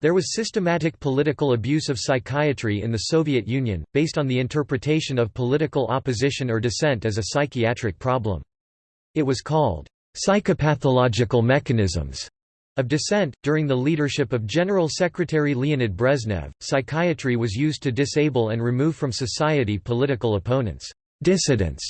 There was systematic political abuse of psychiatry in the Soviet Union, based on the interpretation of political opposition or dissent as a psychiatric problem. It was called psychopathological mechanisms of dissent, during the leadership of General Secretary Leonid Brezhnev, psychiatry was used to disable and remove from society political opponents, dissidents,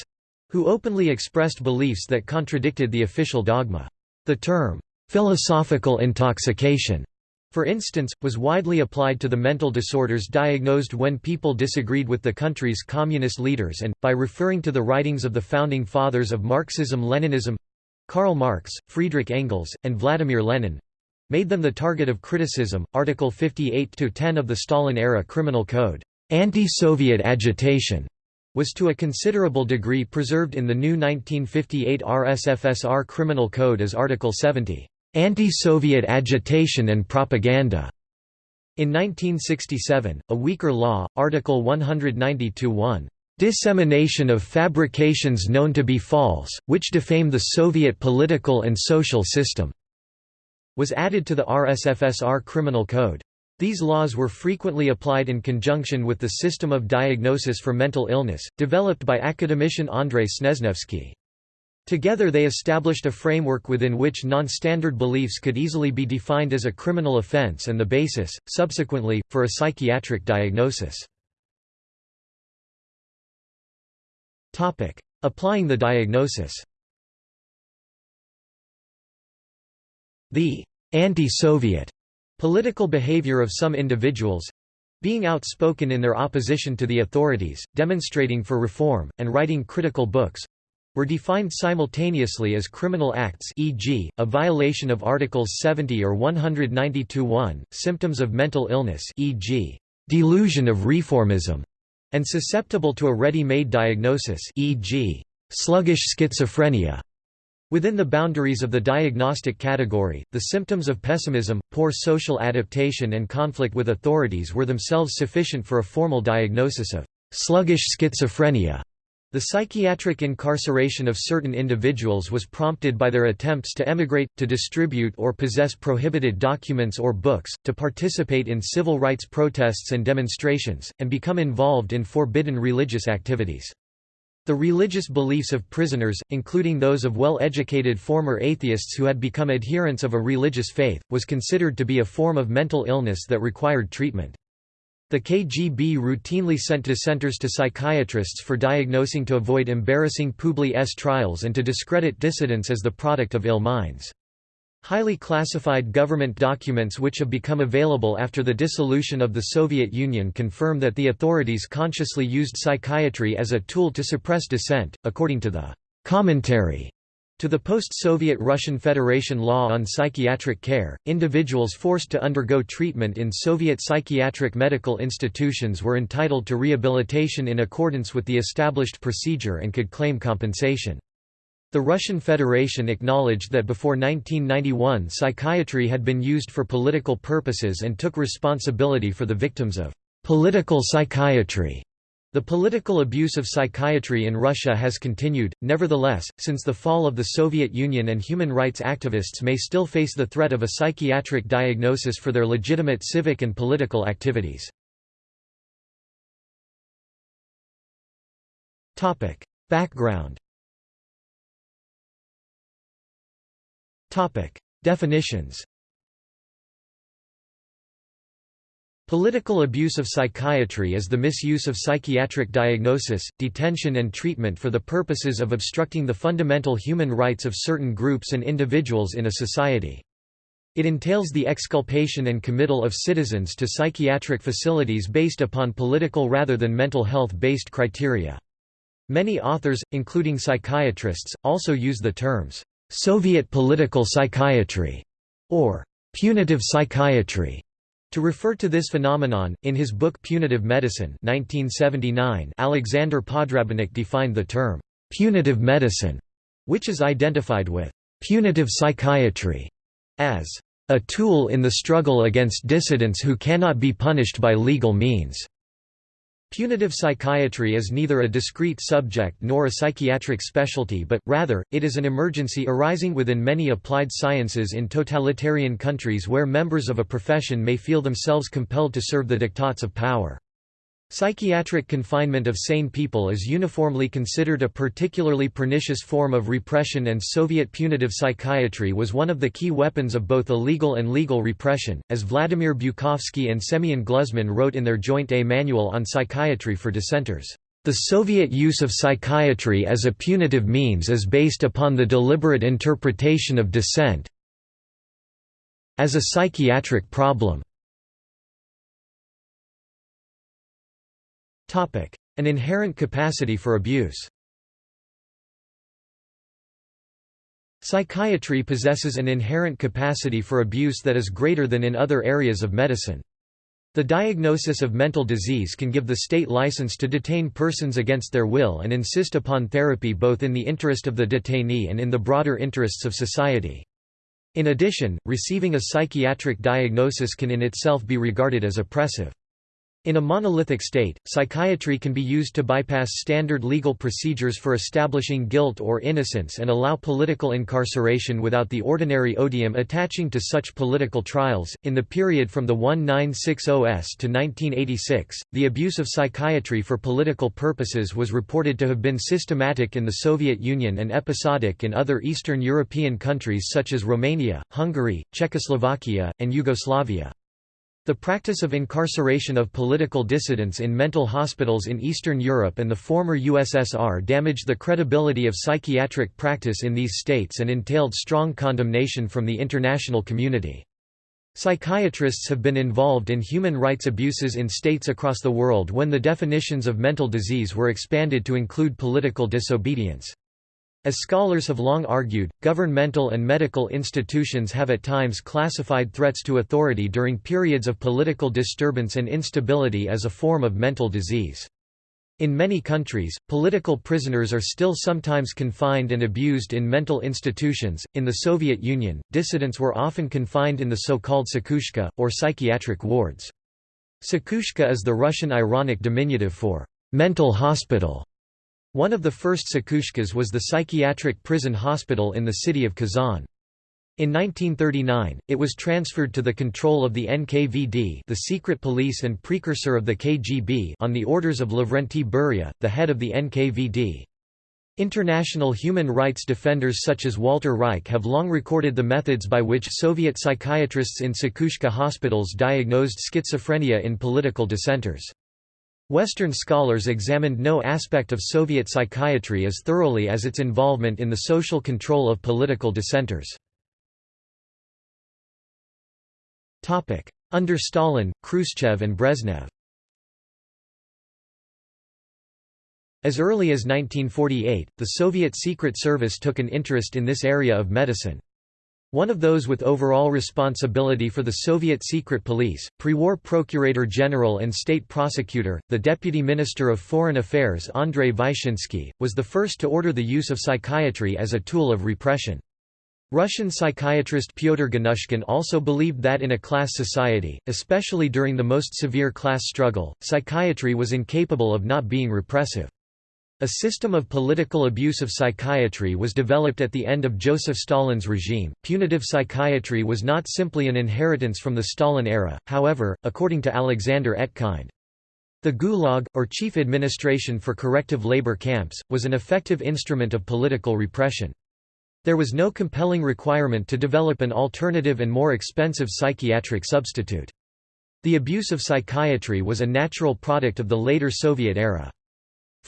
who openly expressed beliefs that contradicted the official dogma. The term, philosophical intoxication, for instance, was widely applied to the mental disorders diagnosed when people disagreed with the country's communist leaders and, by referring to the writings of the founding fathers of Marxism-Leninism, Karl Marx, Friedrich Engels, and Vladimir Lenin made them the target of criticism. Article 58-10 of the Stalin-era Criminal Code, anti-Soviet agitation, was to a considerable degree preserved in the new 1958 RSFSR Criminal Code as Article 70, anti-Soviet agitation and propaganda. In 1967, a weaker law, Article 190-1, dissemination of fabrications known to be false, which defame the Soviet political and social system", was added to the RSFSR Criminal Code. These laws were frequently applied in conjunction with the system of diagnosis for mental illness, developed by academician Andrei Snezhnevsky. Together they established a framework within which non-standard beliefs could easily be defined as a criminal offense and the basis, subsequently, for a psychiatric diagnosis. Applying the diagnosis The anti-Soviet political behavior of some individuals—being outspoken in their opposition to the authorities, demonstrating for reform, and writing critical books, were defined simultaneously as criminal acts e.g., a violation of Articles 70 or 192.1, symptoms of mental illness e.g., delusion of reformism, and susceptible to a ready-made diagnosis e.g., sluggish schizophrenia. Within the boundaries of the diagnostic category, the symptoms of pessimism, poor social adaptation and conflict with authorities were themselves sufficient for a formal diagnosis of sluggish schizophrenia. The psychiatric incarceration of certain individuals was prompted by their attempts to emigrate, to distribute or possess prohibited documents or books, to participate in civil rights protests and demonstrations, and become involved in forbidden religious activities. The religious beliefs of prisoners, including those of well-educated former atheists who had become adherents of a religious faith, was considered to be a form of mental illness that required treatment. The KGB routinely sent dissenters to psychiatrists for diagnosing to avoid embarrassing Publi S trials and to discredit dissidents as the product of ill minds. Highly classified government documents which have become available after the dissolution of the Soviet Union confirm that the authorities consciously used psychiatry as a tool to suppress dissent, according to the commentary to the post-Soviet Russian Federation law on psychiatric care, individuals forced to undergo treatment in Soviet psychiatric medical institutions were entitled to rehabilitation in accordance with the established procedure and could claim compensation. The Russian Federation acknowledged that before 1991 psychiatry had been used for political purposes and took responsibility for the victims of political psychiatry. The political abuse of psychiatry in Russia has continued, nevertheless, since the fall of the Soviet Union and human rights activists may still face the threat of a psychiatric diagnosis for their legitimate civic and political activities. Background Definitions Political abuse of psychiatry is the misuse of psychiatric diagnosis, detention and treatment for the purposes of obstructing the fundamental human rights of certain groups and individuals in a society. It entails the exculpation and committal of citizens to psychiatric facilities based upon political rather than mental health-based criteria. Many authors, including psychiatrists, also use the terms, "'Soviet political psychiatry' or "'punitive psychiatry' To refer to this phenomenon, in his book Punitive Medicine 1979, Alexander Podrabinek defined the term, "...punitive medicine", which is identified with "...punitive psychiatry", as a tool in the struggle against dissidents who cannot be punished by legal means. Punitive psychiatry is neither a discrete subject nor a psychiatric specialty but, rather, it is an emergency arising within many applied sciences in totalitarian countries where members of a profession may feel themselves compelled to serve the diktats of power. Psychiatric confinement of sane people is uniformly considered a particularly pernicious form of repression and Soviet punitive psychiatry was one of the key weapons of both illegal and legal repression, as Vladimir Bukovsky and Semyon Gluzman wrote in their joint A Manual on Psychiatry for Dissenters. The Soviet use of psychiatry as a punitive means is based upon the deliberate interpretation of dissent as a psychiatric problem. An inherent capacity for abuse Psychiatry possesses an inherent capacity for abuse that is greater than in other areas of medicine. The diagnosis of mental disease can give the state license to detain persons against their will and insist upon therapy both in the interest of the detainee and in the broader interests of society. In addition, receiving a psychiatric diagnosis can in itself be regarded as oppressive. In a monolithic state, psychiatry can be used to bypass standard legal procedures for establishing guilt or innocence and allow political incarceration without the ordinary odium attaching to such political trials. In the period from the 1960s to 1986, the abuse of psychiatry for political purposes was reported to have been systematic in the Soviet Union and episodic in other Eastern European countries such as Romania, Hungary, Czechoslovakia, and Yugoslavia. The practice of incarceration of political dissidents in mental hospitals in Eastern Europe and the former USSR damaged the credibility of psychiatric practice in these states and entailed strong condemnation from the international community. Psychiatrists have been involved in human rights abuses in states across the world when the definitions of mental disease were expanded to include political disobedience. As scholars have long argued, governmental and medical institutions have at times classified threats to authority during periods of political disturbance and instability as a form of mental disease. In many countries, political prisoners are still sometimes confined and abused in mental institutions. In the Soviet Union, dissidents were often confined in the so-called psikhushka, or psychiatric wards. Psikhushka is the Russian ironic diminutive for mental hospital. One of the first psikhushkas was the psychiatric prison hospital in the city of Kazan. In 1939, it was transferred to the control of the NKVD the secret police and precursor of the KGB on the orders of Lavrenti Beria, the head of the NKVD. International human rights defenders such as Walter Reich have long recorded the methods by which Soviet psychiatrists in psikhushka hospitals diagnosed schizophrenia in political dissenters. Western scholars examined no aspect of Soviet psychiatry as thoroughly as its involvement in the social control of political dissenters. Under Stalin, Khrushchev and Brezhnev As early as 1948, the Soviet Secret Service took an interest in this area of medicine. One of those with overall responsibility for the Soviet secret police, pre-war Procurator General and State Prosecutor, the Deputy Minister of Foreign Affairs Andrei Vyshinsky, was the first to order the use of psychiatry as a tool of repression. Russian psychiatrist Pyotr Ganushkin also believed that in a class society, especially during the most severe class struggle, psychiatry was incapable of not being repressive. A system of political abuse of psychiatry was developed at the end of Joseph Stalin's regime. Punitive psychiatry was not simply an inheritance from the Stalin era, however, according to Alexander Etkind. The Gulag, or Chief Administration for Corrective Labor Camps, was an effective instrument of political repression. There was no compelling requirement to develop an alternative and more expensive psychiatric substitute. The abuse of psychiatry was a natural product of the later Soviet era.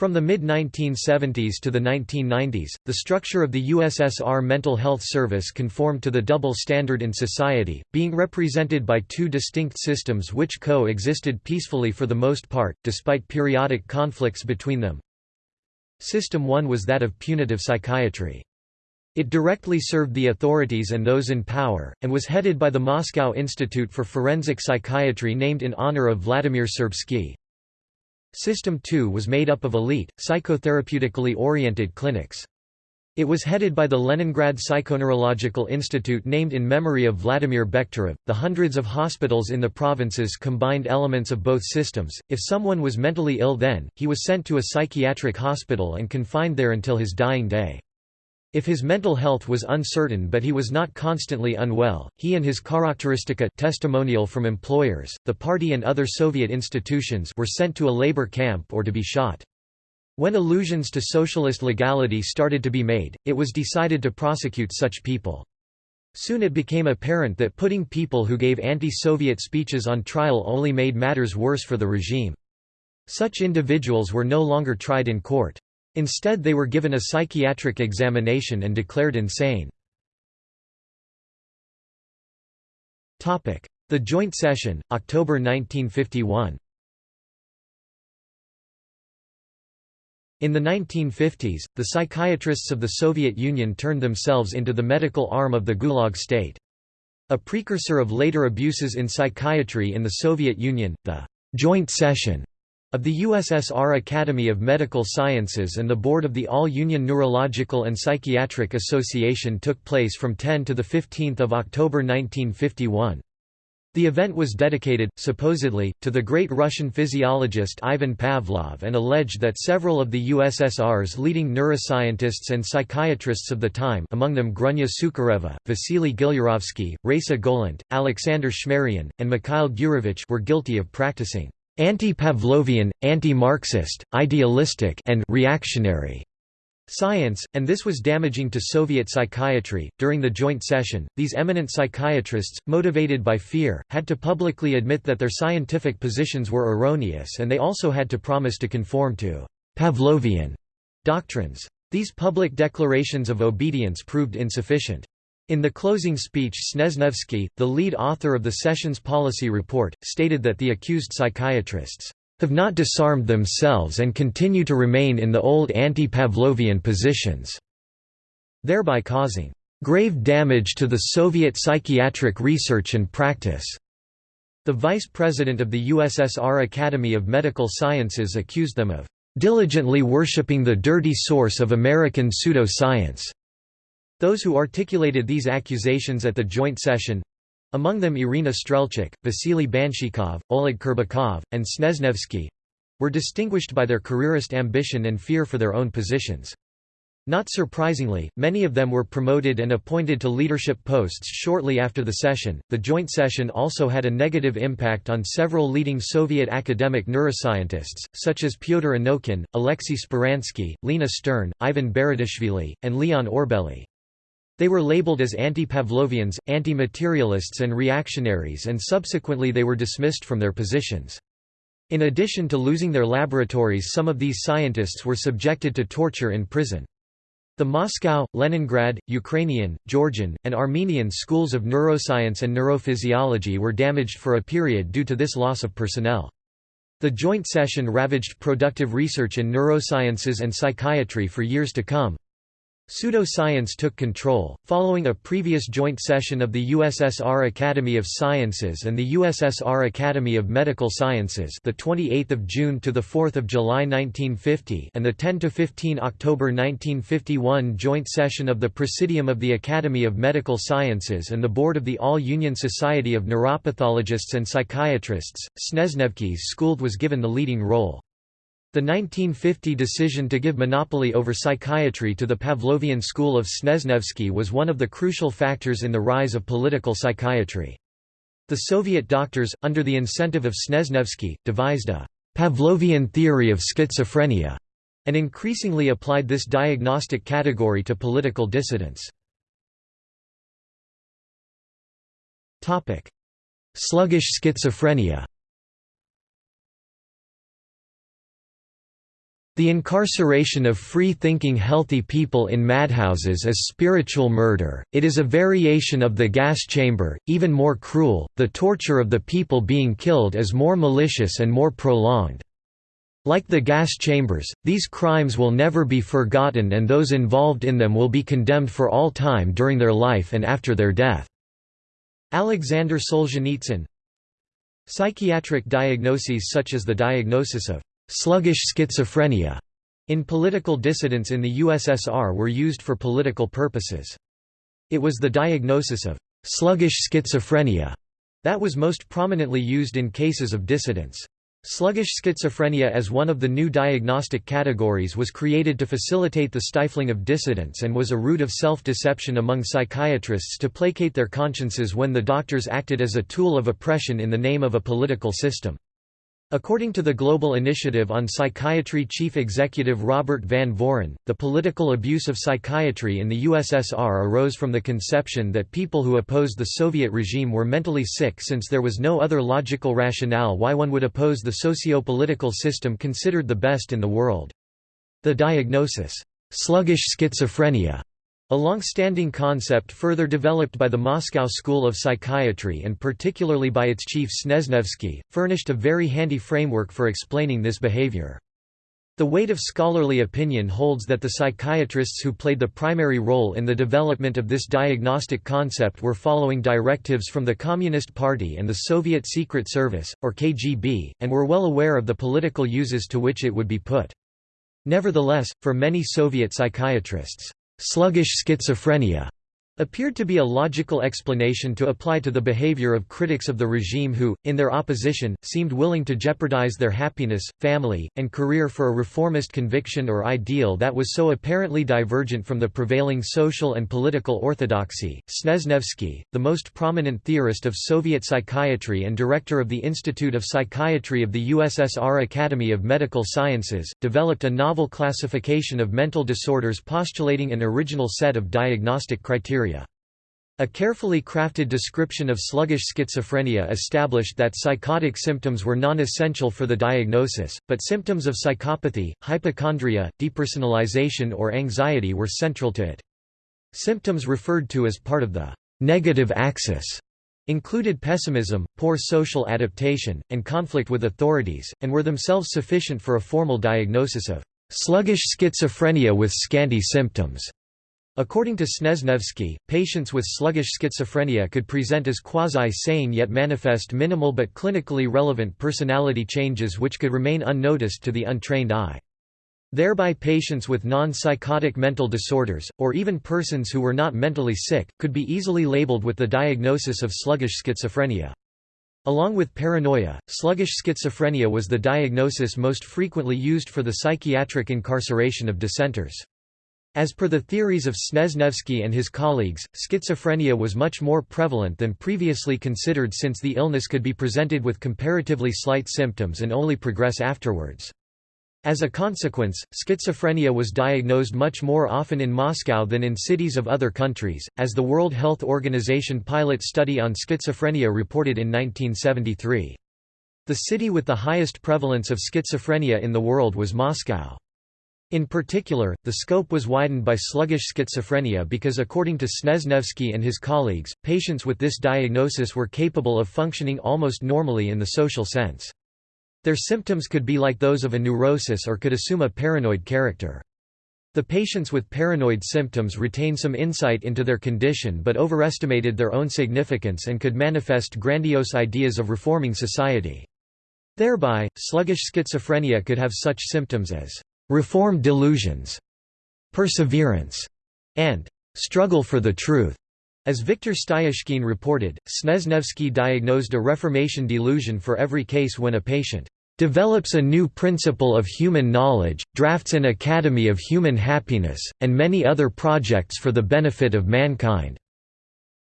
From the mid-1970s to the 1990s, the structure of the USSR Mental Health Service conformed to the double standard in society, being represented by two distinct systems which co-existed peacefully for the most part, despite periodic conflicts between them. System 1 was that of punitive psychiatry. It directly served the authorities and those in power, and was headed by the Moscow Institute for Forensic Psychiatry named in honor of Vladimir Serbsky. System 2 was made up of elite, psychotherapeutically oriented clinics. It was headed by the Leningrad Psychoneurological Institute named in memory of Vladimir Bekhterev. The hundreds of hospitals in the provinces combined elements of both systems. If someone was mentally ill then, he was sent to a psychiatric hospital and confined there until his dying day. If his mental health was uncertain but he was not constantly unwell, he and his Charakteristika testimonial from employers, the party and other Soviet institutions were sent to a labor camp or to be shot. When allusions to socialist legality started to be made, it was decided to prosecute such people. Soon it became apparent that putting people who gave anti-Soviet speeches on trial only made matters worse for the regime. Such individuals were no longer tried in court. Instead they were given a psychiatric examination and declared insane. The Joint Session, October 1951 In the 1950s, the psychiatrists of the Soviet Union turned themselves into the medical arm of the Gulag state. A precursor of later abuses in psychiatry in the Soviet Union, the «joint session» of the USSR Academy of Medical Sciences and the board of the All-Union Neurological and Psychiatric Association took place from 10 to 15 October 1951. The event was dedicated, supposedly, to the great Russian physiologist Ivan Pavlov and alleged that several of the USSR's leading neuroscientists and psychiatrists of the time among them Grunya Sukhareva, Vasily Gilyarovsky, Raisa Golant, Alexander Shmaryan, and Mikhail Gurevich were guilty of practicing anti-Pavlovian, anti-Marxist, idealistic and reactionary science, and this was damaging to Soviet psychiatry. During the joint session, these eminent psychiatrists, motivated by fear, had to publicly admit that their scientific positions were erroneous and they also had to promise to conform to Pavlovian doctrines. These public declarations of obedience proved insufficient. In the closing speech Snezhnevsky, the lead author of the session's policy report, stated that the accused psychiatrists have not disarmed themselves and continue to remain in the old anti-Pavlovian positions", thereby causing "...grave damage to the Soviet psychiatric research and practice." The vice president of the USSR Academy of Medical Sciences accused them of "...diligently worshipping the dirty source of American pseudo-science." Those who articulated these accusations at the joint session, among them Irina Strelchuk, Vasily Banshchikov, Oleg Kerbikov, and Snezhnevsky were distinguished by their careerist ambition and fear for their own positions. Not surprisingly, many of them were promoted and appointed to leadership posts shortly after the session. The joint session also had a negative impact on several leading Soviet academic neuroscientists, such as Pyotr Anokhin, Alexei Speransky, Lena Stern, Ivan Beritashvili, and Leon Orbeli. They were labeled as anti-Pavlovians, anti-materialists and reactionaries and subsequently they were dismissed from their positions. In addition to losing their laboratories some of these scientists were subjected to torture in prison. The Moscow, Leningrad, Ukrainian, Georgian, and Armenian schools of neuroscience and neurophysiology were damaged for a period due to this loss of personnel. The joint session ravaged productive research in neurosciences and psychiatry for years to come. Pseudoscience took control, following a previous joint session of the USSR Academy of Sciences and the USSR Academy of Medical Sciences, the 28th of June to the 4th of July 1950, and the 10 to 15 October 1951 joint session of the Presidium of the Academy of Medical Sciences and the Board of the All-Union Society of Neuropathologists and Psychiatrists. Snezhnevsky's school was given the leading role. The 1950 decision to give monopoly over psychiatry to the Pavlovian school of Snezhnevsky was one of the crucial factors in the rise of political psychiatry. The Soviet doctors, under the incentive of Snezhnevsky, devised a Pavlovian theory of schizophrenia, and increasingly applied this diagnostic category to political dissidents. Sluggish schizophrenia The incarceration of free-thinking healthy people in madhouses is spiritual murder, it is a variation of the gas chamber, even more cruel, the torture of the people being killed is more malicious and more prolonged. Like the gas chambers, these crimes will never be forgotten and those involved in them will be condemned for all time during their life and after their death." Alexander Solzhenitsyn Psychiatric diagnoses such as the diagnosis of sluggish schizophrenia in political dissidents in the USSR were used for political purposes. It was the diagnosis of «sluggish schizophrenia» that was most prominently used in cases of dissidents. Sluggish schizophrenia as one of the new diagnostic categories was created to facilitate the stifling of dissidents and was a route of self-deception among psychiatrists to placate their consciences when the doctors acted as a tool of oppression in the name of a political system. According to the Global Initiative on Psychiatry chief executive Robert Van Voren, the political abuse of psychiatry in the USSR arose from the conception that people who opposed the Soviet regime were mentally sick since there was no other logical rationale why one would oppose the socio-political system considered the best in the world. The diagnosis, sluggish schizophrenia, a long-standing concept further developed by the Moscow School of Psychiatry and particularly by its chief Snezhnevsky, furnished a very handy framework for explaining this behavior. The weight of scholarly opinion holds that the psychiatrists who played the primary role in the development of this diagnostic concept were following directives from the Communist Party and the Soviet Secret Service, or KGB, and were well aware of the political uses to which it would be put. Nevertheless, for many Soviet psychiatrists, sluggish schizophrenia appeared to be a logical explanation to apply to the behavior of critics of the regime who, in their opposition, seemed willing to jeopardize their happiness, family, and career for a reformist conviction or ideal that was so apparently divergent from the prevailing social and political orthodoxy. Snezhnevsky, the most prominent theorist of Soviet psychiatry and director of the Institute of Psychiatry of the USSR Academy of Medical Sciences, developed a novel classification of mental disorders postulating an original set of diagnostic criteria. A carefully crafted description of sluggish schizophrenia established that psychotic symptoms were non-essential for the diagnosis, but symptoms of psychopathy, hypochondria, depersonalization or anxiety were central to it. Symptoms referred to as part of the negative axis included pessimism, poor social adaptation, and conflict with authorities, and were themselves sufficient for a formal diagnosis of sluggish schizophrenia with scanty symptoms. According to Snezhnevsky, patients with sluggish schizophrenia could present as quasi-sane yet manifest minimal but clinically relevant personality changes which could remain unnoticed to the untrained eye. Thereby patients with non-psychotic mental disorders, or even persons who were not mentally sick, could be easily labeled with the diagnosis of sluggish schizophrenia. Along with paranoia, sluggish schizophrenia was the diagnosis most frequently used for the psychiatric incarceration of dissenters. As per the theories of Snezhnevsky and his colleagues, schizophrenia was much more prevalent than previously considered since the illness could be presented with comparatively slight symptoms and only progress afterwards. As a consequence, schizophrenia was diagnosed much more often in Moscow than in cities of other countries, as the World Health Organization pilot study on schizophrenia reported in 1973. The city with the highest prevalence of schizophrenia in the world was Moscow. In particular, the scope was widened by sluggish schizophrenia because according to Snezhnevsky and his colleagues, patients with this diagnosis were capable of functioning almost normally in the social sense. Their symptoms could be like those of a neurosis or could assume a paranoid character. The patients with paranoid symptoms retained some insight into their condition but overestimated their own significance and could manifest grandiose ideas of reforming society. Thereby, sluggish schizophrenia could have such symptoms as reform delusions, perseverance, and struggle for the truth. As Viktor Styazhkin reported, Snezhnevsky diagnosed a reformation delusion for every case when a patient develops a new principle of human knowledge, drafts an academy of human happiness, and many other projects for the benefit of mankind.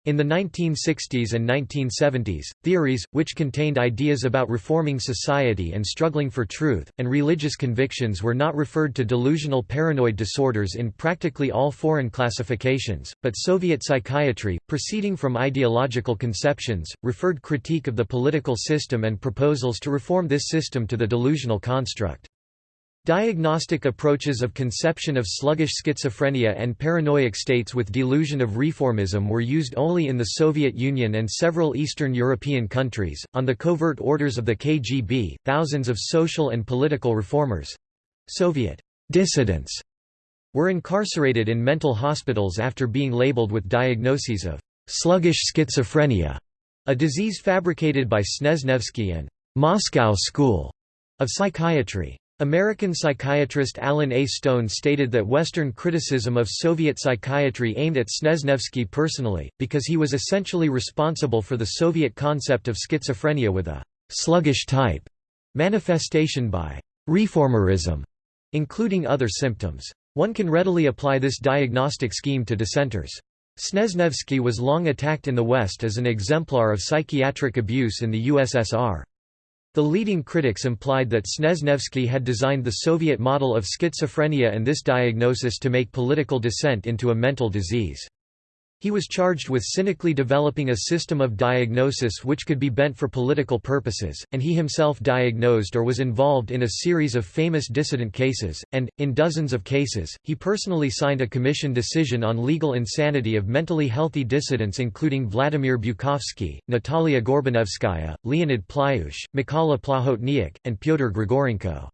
In the 1960s and 1970s, theories, which contained ideas about reforming society and struggling for truth, and religious convictions were not referred to delusional paranoid disorders in practically all foreign classifications, but Soviet psychiatry, proceeding from ideological conceptions, referred critique of the political system and proposals to reform this system to the delusional construct. Diagnostic approaches of conception of sluggish schizophrenia and paranoiac states with delusion of reformism were used only in the Soviet Union and several Eastern European countries. On the covert orders of the KGB, thousands of social and political reformers Soviet dissidents were incarcerated in mental hospitals after being labeled with diagnoses of sluggish schizophrenia, a disease fabricated by Snezhnevsky and Moscow School of Psychiatry. American psychiatrist Alan A. Stone stated that Western criticism of Soviet psychiatry aimed at Snezhnevsky personally, because he was essentially responsible for the Soviet concept of schizophrenia with a «sluggish type» manifestation by «reformerism», including other symptoms. One can readily apply this diagnostic scheme to dissenters. Snezhnevsky was long attacked in the West as an exemplar of psychiatric abuse in the USSR. The leading critics implied that Snezhnevsky had designed the Soviet model of schizophrenia and this diagnosis to make political dissent into a mental disease. He was charged with cynically developing a system of diagnosis which could be bent for political purposes, and he himself diagnosed or was involved in a series of famous dissident cases, and, in dozens of cases, he personally signed a commission decision on legal insanity of mentally healthy dissidents including Vladimir Bukovsky, Natalia Gorbanevskaya, Leonid Plyushch, Mykola Plahotniuk, and Pyotr Grigorenko.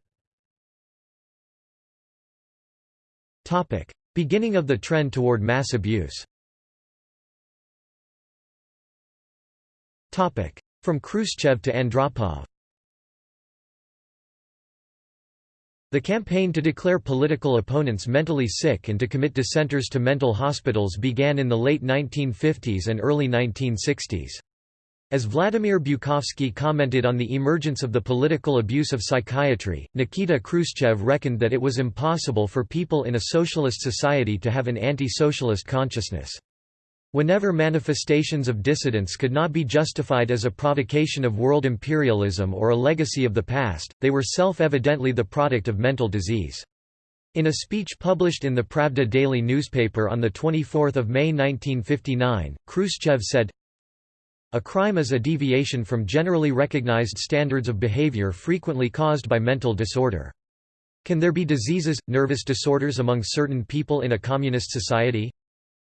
Beginning of the trend toward mass abuse From Khrushchev to Andropov The campaign to declare political opponents mentally sick and to commit dissenters to mental hospitals began in the late 1950s and early 1960s. As Vladimir Bukovsky commented on the emergence of the political abuse of psychiatry, Nikita Khrushchev reckoned that it was impossible for people in a socialist society to have an anti-socialist consciousness. Whenever manifestations of dissidence could not be justified as a provocation of world imperialism or a legacy of the past, they were self-evidently the product of mental disease. In a speech published in the Pravda daily newspaper on 24 May 1959, Khrushchev said, A crime is a deviation from generally recognized standards of behavior frequently caused by mental disorder. Can there be diseases, nervous disorders among certain people in a communist society?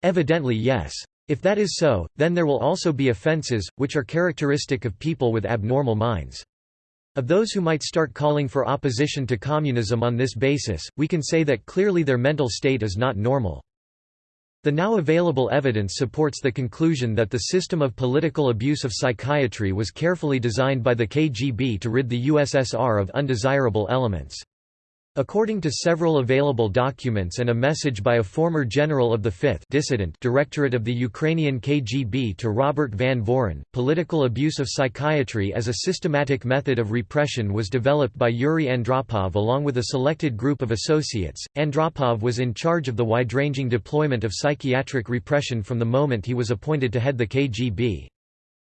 Evidently yes. If that is so, then there will also be offenses, which are characteristic of people with abnormal minds. Of those who might start calling for opposition to communism on this basis, we can say that clearly their mental state is not normal. The now available evidence supports the conclusion that the system of political abuse of psychiatry was carefully designed by the KGB to rid the USSR of undesirable elements. According to several available documents and a message by a former general of the 5th dissident Directorate of the Ukrainian KGB to Robert Van Voren, political abuse of psychiatry as a systematic method of repression was developed by Yuri Andropov along with a selected group of associates. Andropov was in charge of the wide-ranging deployment of psychiatric repression from the moment he was appointed to head the KGB.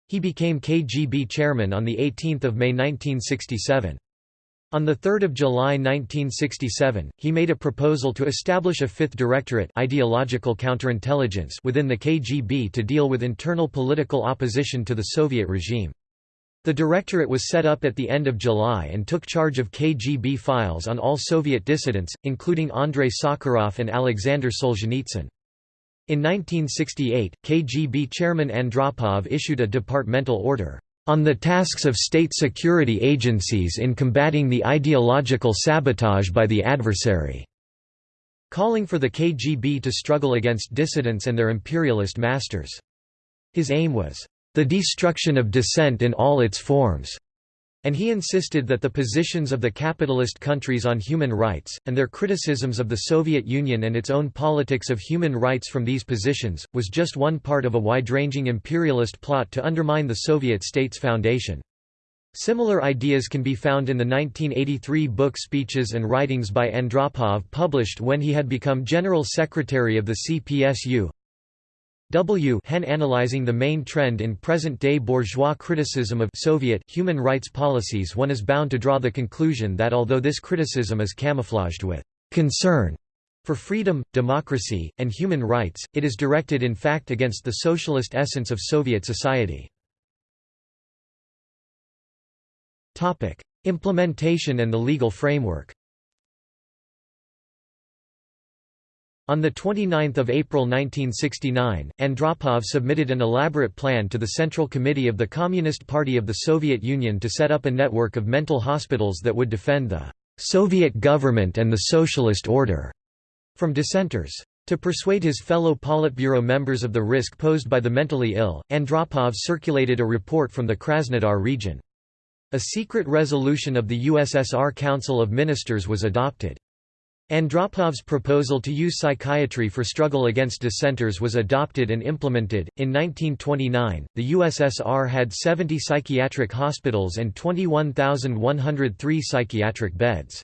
He became KGB chairman on 18 May 1967. On 3 July 1967, he made a proposal to establish a fifth directorate ideological counterintelligence within the KGB to deal with internal political opposition to the Soviet regime. The directorate was set up at the end of July and took charge of KGB files on all Soviet dissidents, including Andrei Sakharov and Alexander Solzhenitsyn. In 1968, KGB chairman Andropov issued a departmental order on the tasks of state security agencies in combating the ideological sabotage by the adversary", calling for the KGB to struggle against dissidents and their imperialist masters. His aim was, "...the destruction of dissent in all its forms." And he insisted that the positions of the capitalist countries on human rights, and their criticisms of the Soviet Union and its own politics of human rights from these positions, was just one part of a wide-ranging imperialist plot to undermine the Soviet state's foundation. Similar ideas can be found in the 1983 book Speeches and Writings by Andropov published when he had become General Secretary of the CPSU. W. Hen analyzing the main trend in present-day bourgeois criticism of Soviet human rights policies one is bound to draw the conclusion that although this criticism is camouflaged with concern for freedom, democracy, and human rights, it is directed in fact against the socialist essence of Soviet society. Implementation and the legal framework On 29 April 1969, Andropov submitted an elaborate plan to the Central Committee of the Communist Party of the Soviet Union to set up a network of mental hospitals that would defend the «Soviet government and the socialist order» from dissenters. To persuade his fellow Politburo members of the risk posed by the mentally ill, Andropov circulated a report from the Krasnodar region. A secret resolution of the USSR Council of Ministers was adopted. Andropov's proposal to use psychiatry for struggle against dissenters was adopted and implemented. In 1929, the USSR had 70 psychiatric hospitals and 21,103 psychiatric beds.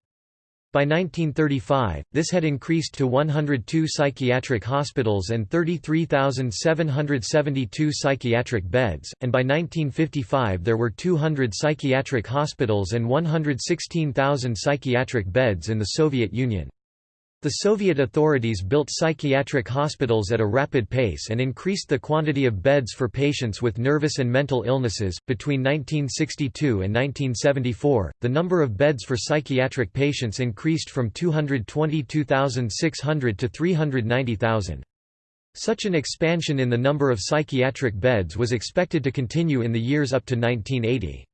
By 1935, this had increased to 102 psychiatric hospitals and 33,772 psychiatric beds, and by 1955 there were 200 psychiatric hospitals and 116,000 psychiatric beds in the Soviet Union. The Soviet authorities built psychiatric hospitals at a rapid pace and increased the quantity of beds for patients with nervous and mental illnesses. Between 1962 and 1974, the number of beds for psychiatric patients increased from 222,600 to 390,000. Such an expansion in the number of psychiatric beds was expected to continue in the years up to 1980.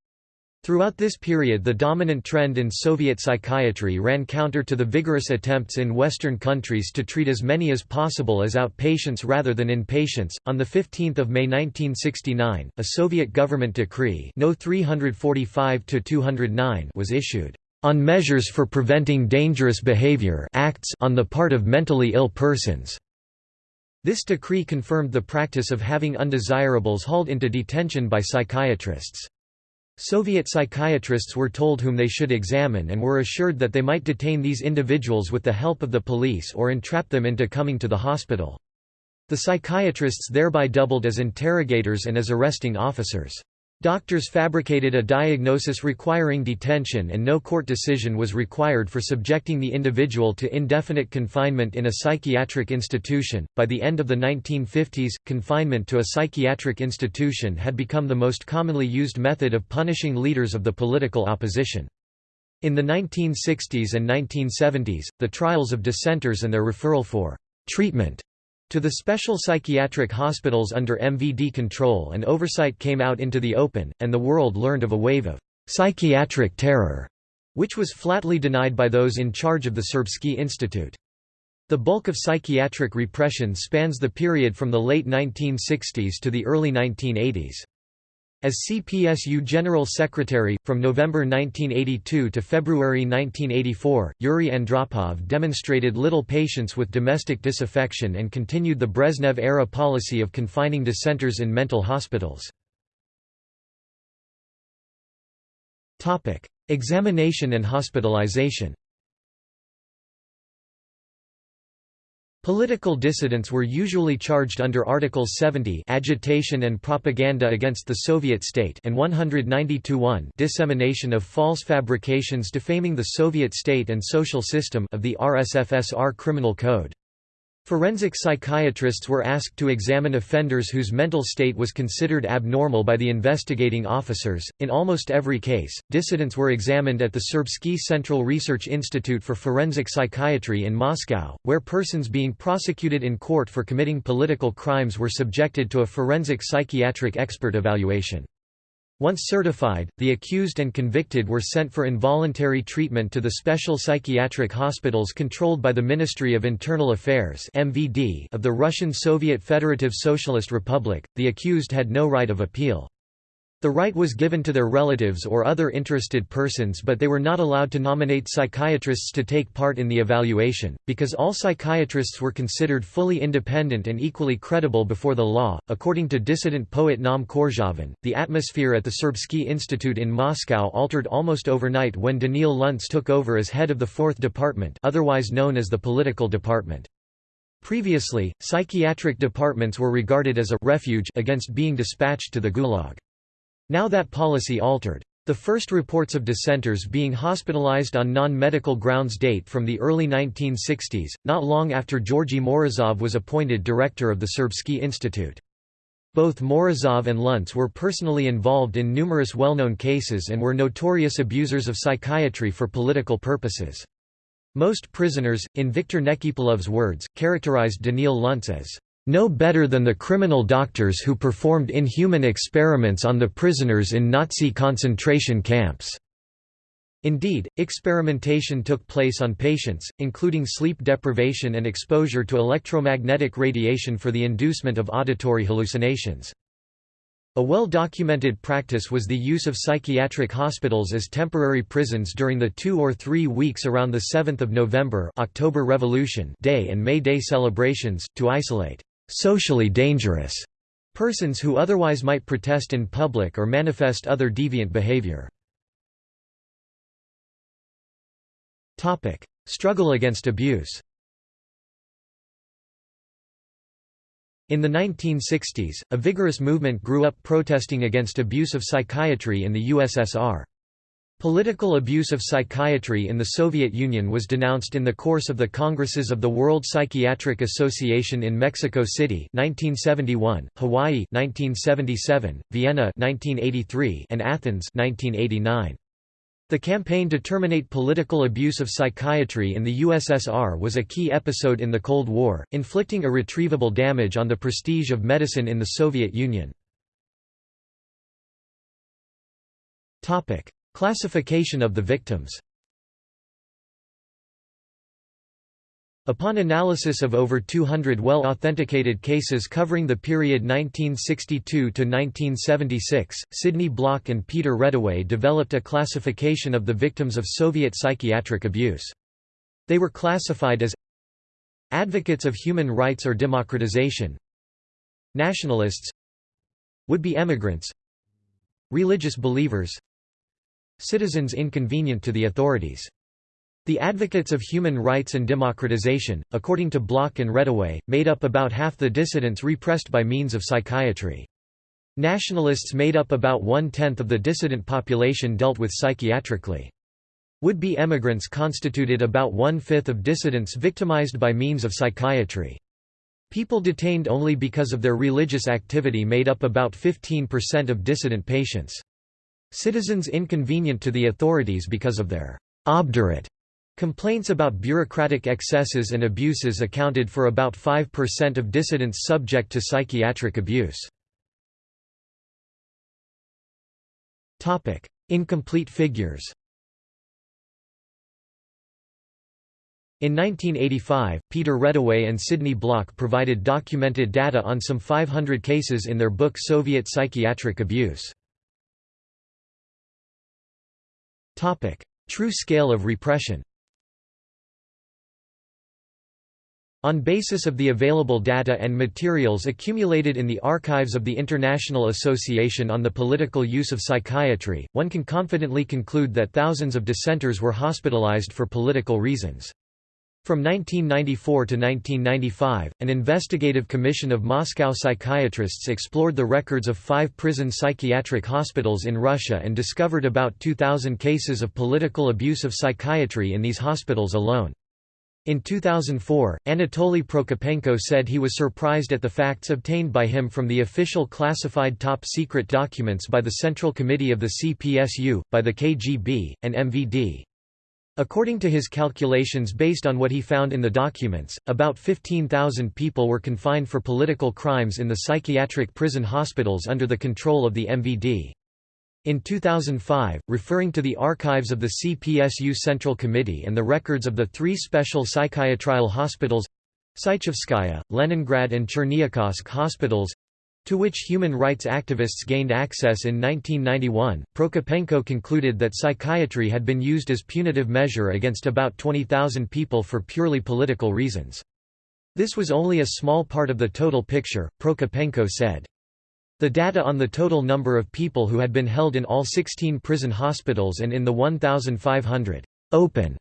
Throughout this period the dominant trend in Soviet psychiatry ran counter to the vigorous attempts in Western countries to treat as many as possible as outpatients rather than inpatients. On 15 May 1969, a Soviet government decree No 345 was issued, "...on measures for preventing dangerous behavior acts on the part of mentally ill persons." This decree confirmed the practice of having undesirables hauled into detention by psychiatrists. Soviet psychiatrists were told whom they should examine and were assured that they might detain these individuals with the help of the police or entrap them into coming to the hospital. The psychiatrists thereby doubled as interrogators and as arresting officers. Doctors fabricated a diagnosis requiring detention and no court decision was required for subjecting the individual to indefinite confinement in a psychiatric institution. By the end of the 1950s, confinement to a psychiatric institution had become the most commonly used method of punishing leaders of the political opposition. In the 1960s and 1970s, the trials of dissenters and their referral for treatment to the special psychiatric hospitals under MVD control and oversight came out into the open, and the world learned of a wave of psychiatric terror, which was flatly denied by those in charge of the Serbsky Institute. The bulk of psychiatric repression spans the period from the late 1960s to the early 1980s. As CPSU General Secretary, from November 1982 to February 1984, Yuri Andropov demonstrated little patience with domestic disaffection and continued the Brezhnev-era policy of confining dissenters in mental hospitals. Examination and hospitalization Political dissidents were usually charged under Article 70 agitation and propaganda against the Soviet state and 192 dissemination of false fabrications defaming the Soviet state and social system of the RSFSR Criminal Code. Forensic psychiatrists were asked to examine offenders whose mental state was considered abnormal by the investigating officers. In almost every case, dissidents were examined at the Serbsky Central Research Institute for Forensic Psychiatry in Moscow, where persons being prosecuted in court for committing political crimes were subjected to a forensic psychiatric expert evaluation. Once certified, the accused and convicted were sent for involuntary treatment to the special psychiatric hospitals controlled by the Ministry of Internal Affairs (MVD) of the Russian Soviet Federative Socialist Republic. The accused had no right of appeal. The right was given to their relatives or other interested persons but they were not allowed to nominate psychiatrists to take part in the evaluation, because all psychiatrists were considered fully independent and equally credible before the law. According to dissident poet Naum Korzhavin, the atmosphere at the Serbsky Institute in Moscow altered almost overnight when Danil Luntz took over as head of the Fourth Department otherwise known as the Political Department. Previously, psychiatric departments were regarded as a refuge against being dispatched to the Gulag. Now that policy altered. The first reports of dissenters being hospitalized on non-medical grounds date from the early 1960s, not long after Georgy Morozov was appointed director of the Serbsky Institute. Both Morozov and Luntz were personally involved in numerous well-known cases and were notorious abusers of psychiatry for political purposes. Most prisoners, in Viktor Nekipelov's words, characterized Danil Luntz as no better than the criminal doctors who performed inhuman experiments on the prisoners in Nazi concentration camps." Indeed, experimentation took place on patients, including sleep deprivation and exposure to electromagnetic radiation for the inducement of auditory hallucinations. A well-documented practice was the use of psychiatric hospitals as temporary prisons during the two or three weeks around the 7th of November October Revolution Day and May Day celebrations, to isolate «socially dangerous» persons who otherwise might protest in public or manifest other deviant behavior. Topic: Struggle against abuse In the 1960s, a vigorous movement grew up protesting against abuse of psychiatry in the USSR. Political abuse of psychiatry in the Soviet Union was denounced in the course of the Congresses of the World Psychiatric Association in Mexico City 1971, Hawaii 1977, Vienna 1983, and Athens 1989. The campaign to terminate political abuse of psychiatry in the USSR was a key episode in the Cold War, inflicting irretrievable damage on the prestige of medicine in the Soviet Union. Classification of the victims Upon analysis of over 200 well-authenticated cases covering the period 1962–1976, Sidney Bloch and Peter Reddaway developed a classification of the victims of Soviet psychiatric abuse. They were classified as Advocates of human rights or democratization Nationalists Would-be emigrants Religious believers Citizens inconvenient to the authorities the advocates of human rights and democratization, according to Bloch and Reddaway, made up about half the dissidents repressed by means of psychiatry. Nationalists made up about one-tenth of the dissident population dealt with psychiatrically. Would-be emigrants constituted about one-fifth of dissidents victimized by means of psychiatry. People detained only because of their religious activity made up about 15% of dissident patients. Citizens inconvenient to the authorities because of their obdurate Complaints about bureaucratic excesses and abuses accounted for about 5% of dissidents subject to psychiatric abuse. Incomplete figures In 1985, Peter Reddaway and Sidney Bloch provided documented data on some 500 cases in their book Soviet Psychiatric Abuse. True scale of repression On basis of the available data and materials accumulated in the archives of the International Association on the Political Use of Psychiatry, one can confidently conclude that thousands of dissenters were hospitalized for political reasons. From 1994 to 1995, an investigative commission of Moscow psychiatrists explored the records of five prison psychiatric hospitals in Russia and discovered about 2,000 cases of political abuse of psychiatry in these hospitals alone. In 2004, Anatoly Prokopenko said he was surprised at the facts obtained by him from the official classified top-secret documents by the Central Committee of the CPSU, by the KGB, and MVD. According to his calculations based on what he found in the documents, about 15,000 people were confined for political crimes in the psychiatric prison hospitals under the control of the MVD. In 2005, referring to the archives of the CPSU Central Committee and the records of the three special psychiatrial hospitals Sychovskaya, Leningrad and Cherniakhovsk hospitals to which human rights activists gained access in 1991, Prokopenko concluded that psychiatry had been used as punitive measure against about 20,000 people for purely political reasons. This was only a small part of the total picture, Prokopenko said. The data on the total number of people who had been held in all 16 prison hospitals and in the 1,500 open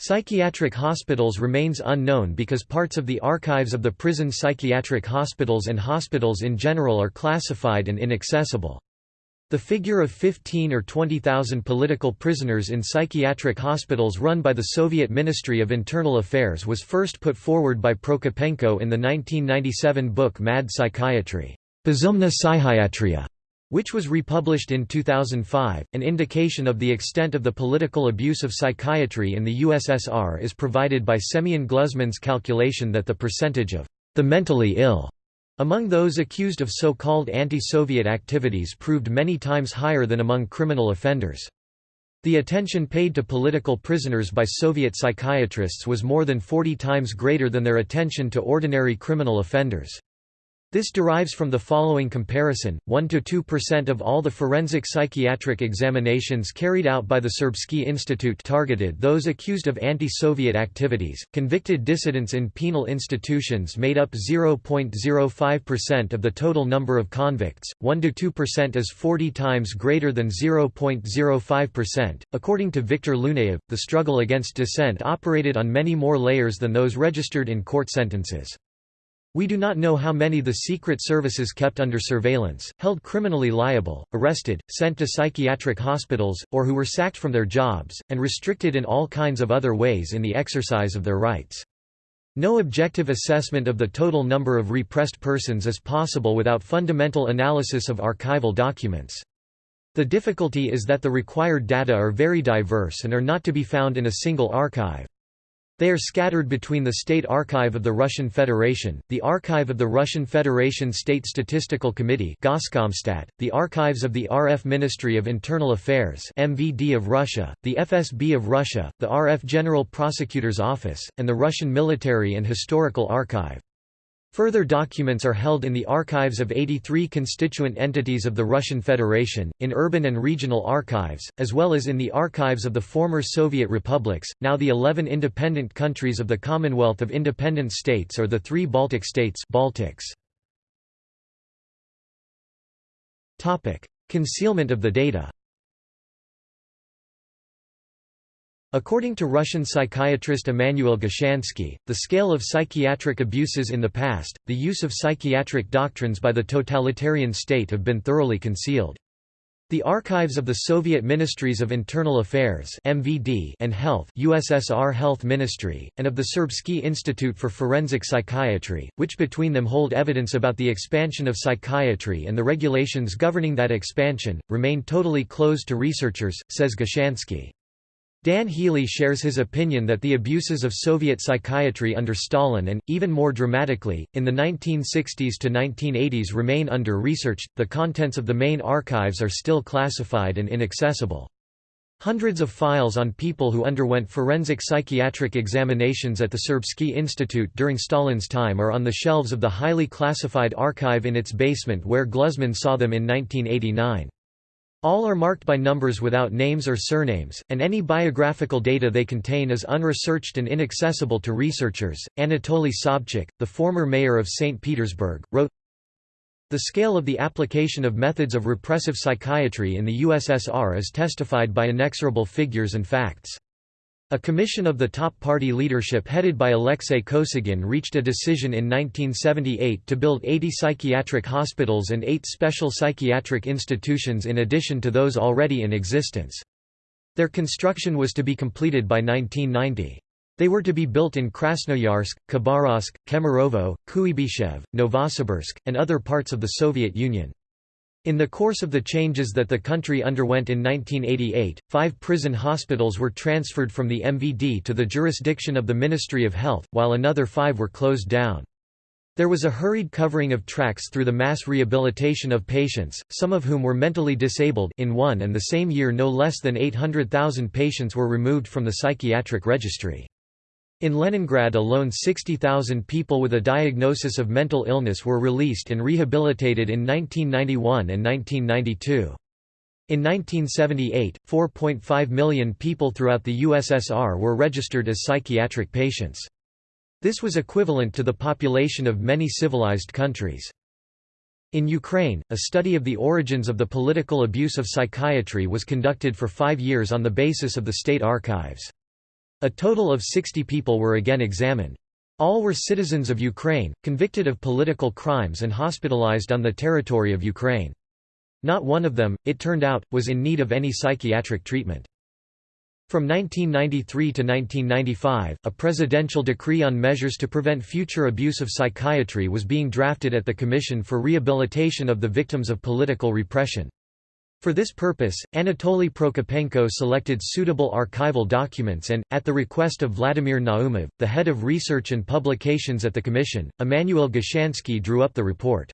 psychiatric hospitals remains unknown because parts of the archives of the prison psychiatric hospitals and hospitals in general are classified and inaccessible. The figure of 15 or 20,000 political prisoners in psychiatric hospitals run by the Soviet Ministry of Internal Affairs was first put forward by Prokopenko in the 1997 book Mad Psychiatry. Bezumna Psychiatria, which was republished in 2005. An indication of the extent of the political abuse of psychiatry in the USSR is provided by Semyon Gluzman's calculation that the percentage of the mentally ill among those accused of so-called anti-Soviet activities proved many times higher than among criminal offenders. The attention paid to political prisoners by Soviet psychiatrists was more than 40 times greater than their attention to ordinary criminal offenders. This derives from the following comparison, 1–2% of all the forensic psychiatric examinations carried out by the Serbsky Institute targeted those accused of anti-Soviet activities, convicted dissidents in penal institutions made up 0.05% of the total number of convicts, 1–2% is 40 times greater than 0.05%. According to Viktor Luneyev, the struggle against dissent operated on many more layers than those registered in court sentences. We do not know how many the secret services kept under surveillance, held criminally liable, arrested, sent to psychiatric hospitals, or who were sacked from their jobs, and restricted in all kinds of other ways in the exercise of their rights. No objective assessment of the total number of repressed persons is possible without fundamental analysis of archival documents. The difficulty is that the required data are very diverse and are not to be found in a single archive. They are scattered between the State Archive of the Russian Federation, the Archive of the Russian Federation State Statistical Committee the archives of the RF Ministry of Internal Affairs MVD of Russia, the FSB of Russia, the RF General Prosecutor's Office, and the Russian Military and Historical Archive. Further documents are held in the archives of 83 constituent entities of the Russian Federation, in urban and regional archives, as well as in the archives of the former Soviet republics, now the 11 independent countries of the Commonwealth of Independent States or the three Baltic states Baltics. Concealment of the data According to Russian psychiatrist Immanuel Gushansky, the scale of psychiatric abuses in the past, the use of psychiatric doctrines by the totalitarian state have been thoroughly concealed. The archives of the Soviet Ministries of Internal Affairs (MVD) and Health (USSR Health Ministry) and of the Serbsky Institute for Forensic Psychiatry, which between them hold evidence about the expansion of psychiatry and the regulations governing that expansion, remain totally closed to researchers, says Gushansky. Dan Healey shares his opinion that the abuses of Soviet psychiatry under Stalin and, even more dramatically, in the 1960s to 1980s remain under-researched, The contents of the main archives are still classified and inaccessible. Hundreds of files on people who underwent forensic psychiatric examinations at the Serbsky Institute during Stalin's time are on the shelves of the highly classified archive in its basement where Gluzman saw them in 1989. All are marked by numbers without names or surnames, and any biographical data they contain is unresearched and inaccessible to researchers. Anatoly Sobchak, the former mayor of St. Petersburg, wrote The scale of the application of methods of repressive psychiatry in the USSR is testified by inexorable figures and facts. A commission of the top party leadership headed by Alexei Kosygin reached a decision in 1978 to build 80 psychiatric hospitals and eight special psychiatric institutions in addition to those already in existence. Their construction was to be completed by 1990. They were to be built in Krasnoyarsk, Khabarovsk, Kemerovo, Kuibyshev, Novosibirsk, and other parts of the Soviet Union. In the course of the changes that the country underwent in 1988, five prison hospitals were transferred from the MVD to the jurisdiction of the Ministry of Health, while another five were closed down. There was a hurried covering of tracks through the mass rehabilitation of patients, some of whom were mentally disabled in one and the same year no less than 800,000 patients were removed from the psychiatric registry. In Leningrad alone 60,000 people with a diagnosis of mental illness were released and rehabilitated in 1991 and 1992. In 1978, 4.5 million people throughout the USSR were registered as psychiatric patients. This was equivalent to the population of many civilized countries. In Ukraine, a study of the origins of the political abuse of psychiatry was conducted for five years on the basis of the state archives. A total of 60 people were again examined. All were citizens of Ukraine, convicted of political crimes and hospitalized on the territory of Ukraine. Not one of them, it turned out, was in need of any psychiatric treatment. From 1993 to 1995, a presidential decree on measures to prevent future abuse of psychiatry was being drafted at the Commission for Rehabilitation of the Victims of Political Repression. For this purpose, Anatoly Prokopenko selected suitable archival documents and, at the request of Vladimir Naumov, the head of research and publications at the Commission, Emanuel Gushansky drew up the report.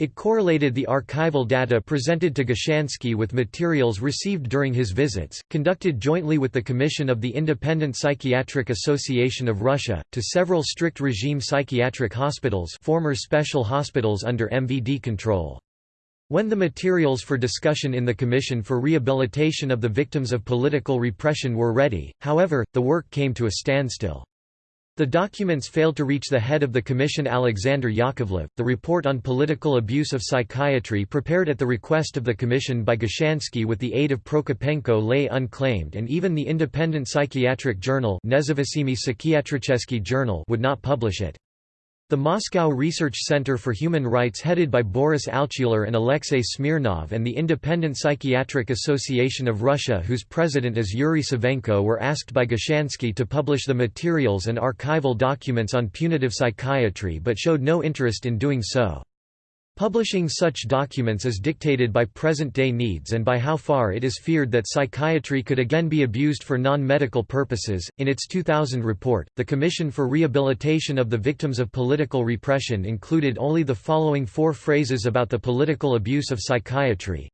It correlated the archival data presented to Gushansky with materials received during his visits, conducted jointly with the Commission of the Independent Psychiatric Association of Russia, to several strict regime psychiatric hospitals former special hospitals under MVD control. When the materials for discussion in the Commission for Rehabilitation of the Victims of Political Repression were ready, however, the work came to a standstill. The documents failed to reach the head of the commission Alexander Yakovlev. The report on political abuse of psychiatry prepared at the request of the commission by Gushansky with the aid of Prokopenko lay unclaimed and even the independent psychiatric journal journal would not publish it. The Moscow Research Center for Human Rights headed by Boris Altshuler and Alexei Smirnov and the Independent Psychiatric Association of Russia whose president is Yuri Savenko were asked by Gushansky to publish the materials and archival documents on punitive psychiatry but showed no interest in doing so. Publishing such documents is dictated by present-day needs and by how far it is feared that psychiatry could again be abused for non-medical purposes. In its 2000 report, the Commission for Rehabilitation of the Victims of Political Repression included only the following four phrases about the political abuse of psychiatry.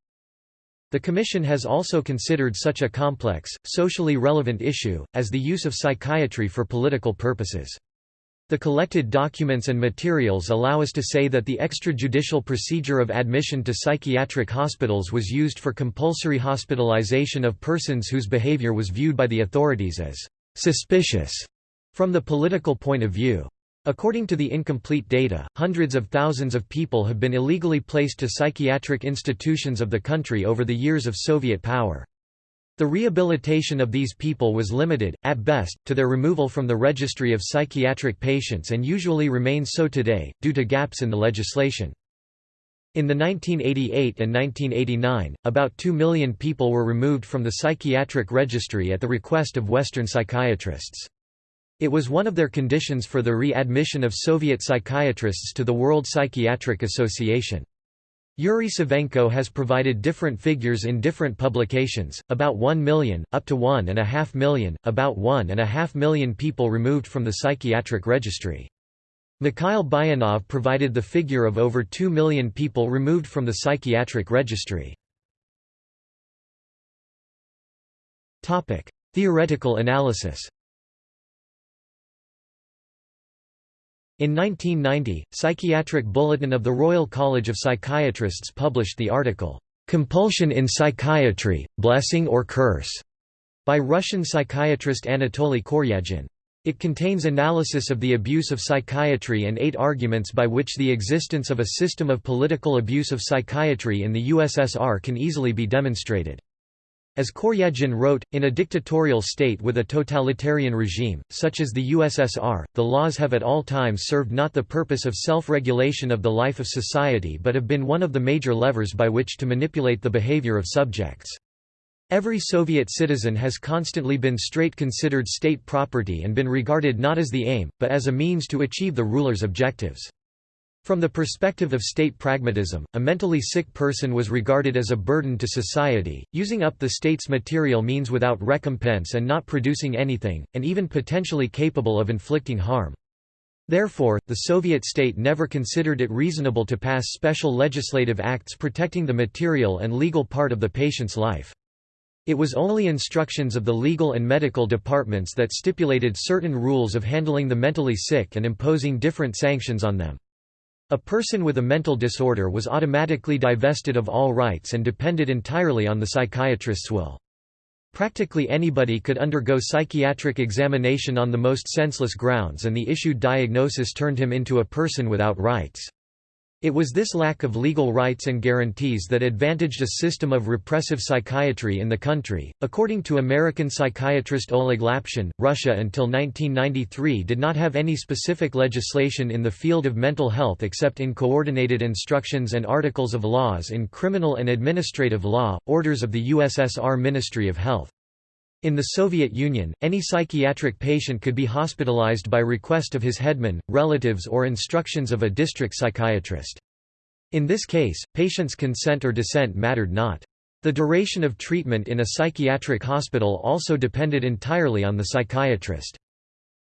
The Commission has also considered such a complex, socially relevant issue, as the use of psychiatry for political purposes. The collected documents and materials allow us to say that the extrajudicial procedure of admission to psychiatric hospitals was used for compulsory hospitalization of persons whose behavior was viewed by the authorities as suspicious from the political point of view. According to the incomplete data, hundreds of thousands of people have been illegally placed to psychiatric institutions of the country over the years of Soviet power. The rehabilitation of these people was limited, at best, to their removal from the registry of psychiatric patients and usually remains so today, due to gaps in the legislation. In the 1988 and 1989, about 2 million people were removed from the psychiatric registry at the request of Western psychiatrists. It was one of their conditions for the readmission of Soviet psychiatrists to the World Psychiatric Association. Yuri Savenko has provided different figures in different publications, about 1 million, up to 1.5 million, about 1.5 million people removed from the psychiatric registry. Mikhail Buyanov provided the figure of over 2 million people removed from the psychiatric registry. Theoretical analysis In 1990, Psychiatric Bulletin of the Royal College of Psychiatrists published the article, "'Compulsion in Psychiatry, Blessing or Curse' by Russian psychiatrist Anatoly Koryagin. It contains analysis of the abuse of psychiatry and eight arguments by which the existence of a system of political abuse of psychiatry in the USSR can easily be demonstrated. As Koryagin wrote, in a dictatorial state with a totalitarian regime, such as the USSR, the laws have at all times served not the purpose of self-regulation of the life of society but have been one of the major levers by which to manipulate the behavior of subjects. Every Soviet citizen has constantly been straight considered state property and been regarded not as the aim, but as a means to achieve the ruler's objectives. From the perspective of state pragmatism, a mentally sick person was regarded as a burden to society, using up the state's material means without recompense and not producing anything, and even potentially capable of inflicting harm. Therefore, the Soviet state never considered it reasonable to pass special legislative acts protecting the material and legal part of the patient's life. It was only instructions of the legal and medical departments that stipulated certain rules of handling the mentally sick and imposing different sanctions on them. A person with a mental disorder was automatically divested of all rights and depended entirely on the psychiatrist's will. Practically anybody could undergo psychiatric examination on the most senseless grounds and the issued diagnosis turned him into a person without rights. It was this lack of legal rights and guarantees that advantaged a system of repressive psychiatry in the country. According to American psychiatrist Oleg Lapshin, Russia until 1993 did not have any specific legislation in the field of mental health except in coordinated instructions and articles of laws in criminal and administrative law, orders of the USSR Ministry of Health. In the Soviet Union, any psychiatric patient could be hospitalized by request of his headman, relatives or instructions of a district psychiatrist. In this case, patient's consent or dissent mattered not. The duration of treatment in a psychiatric hospital also depended entirely on the psychiatrist.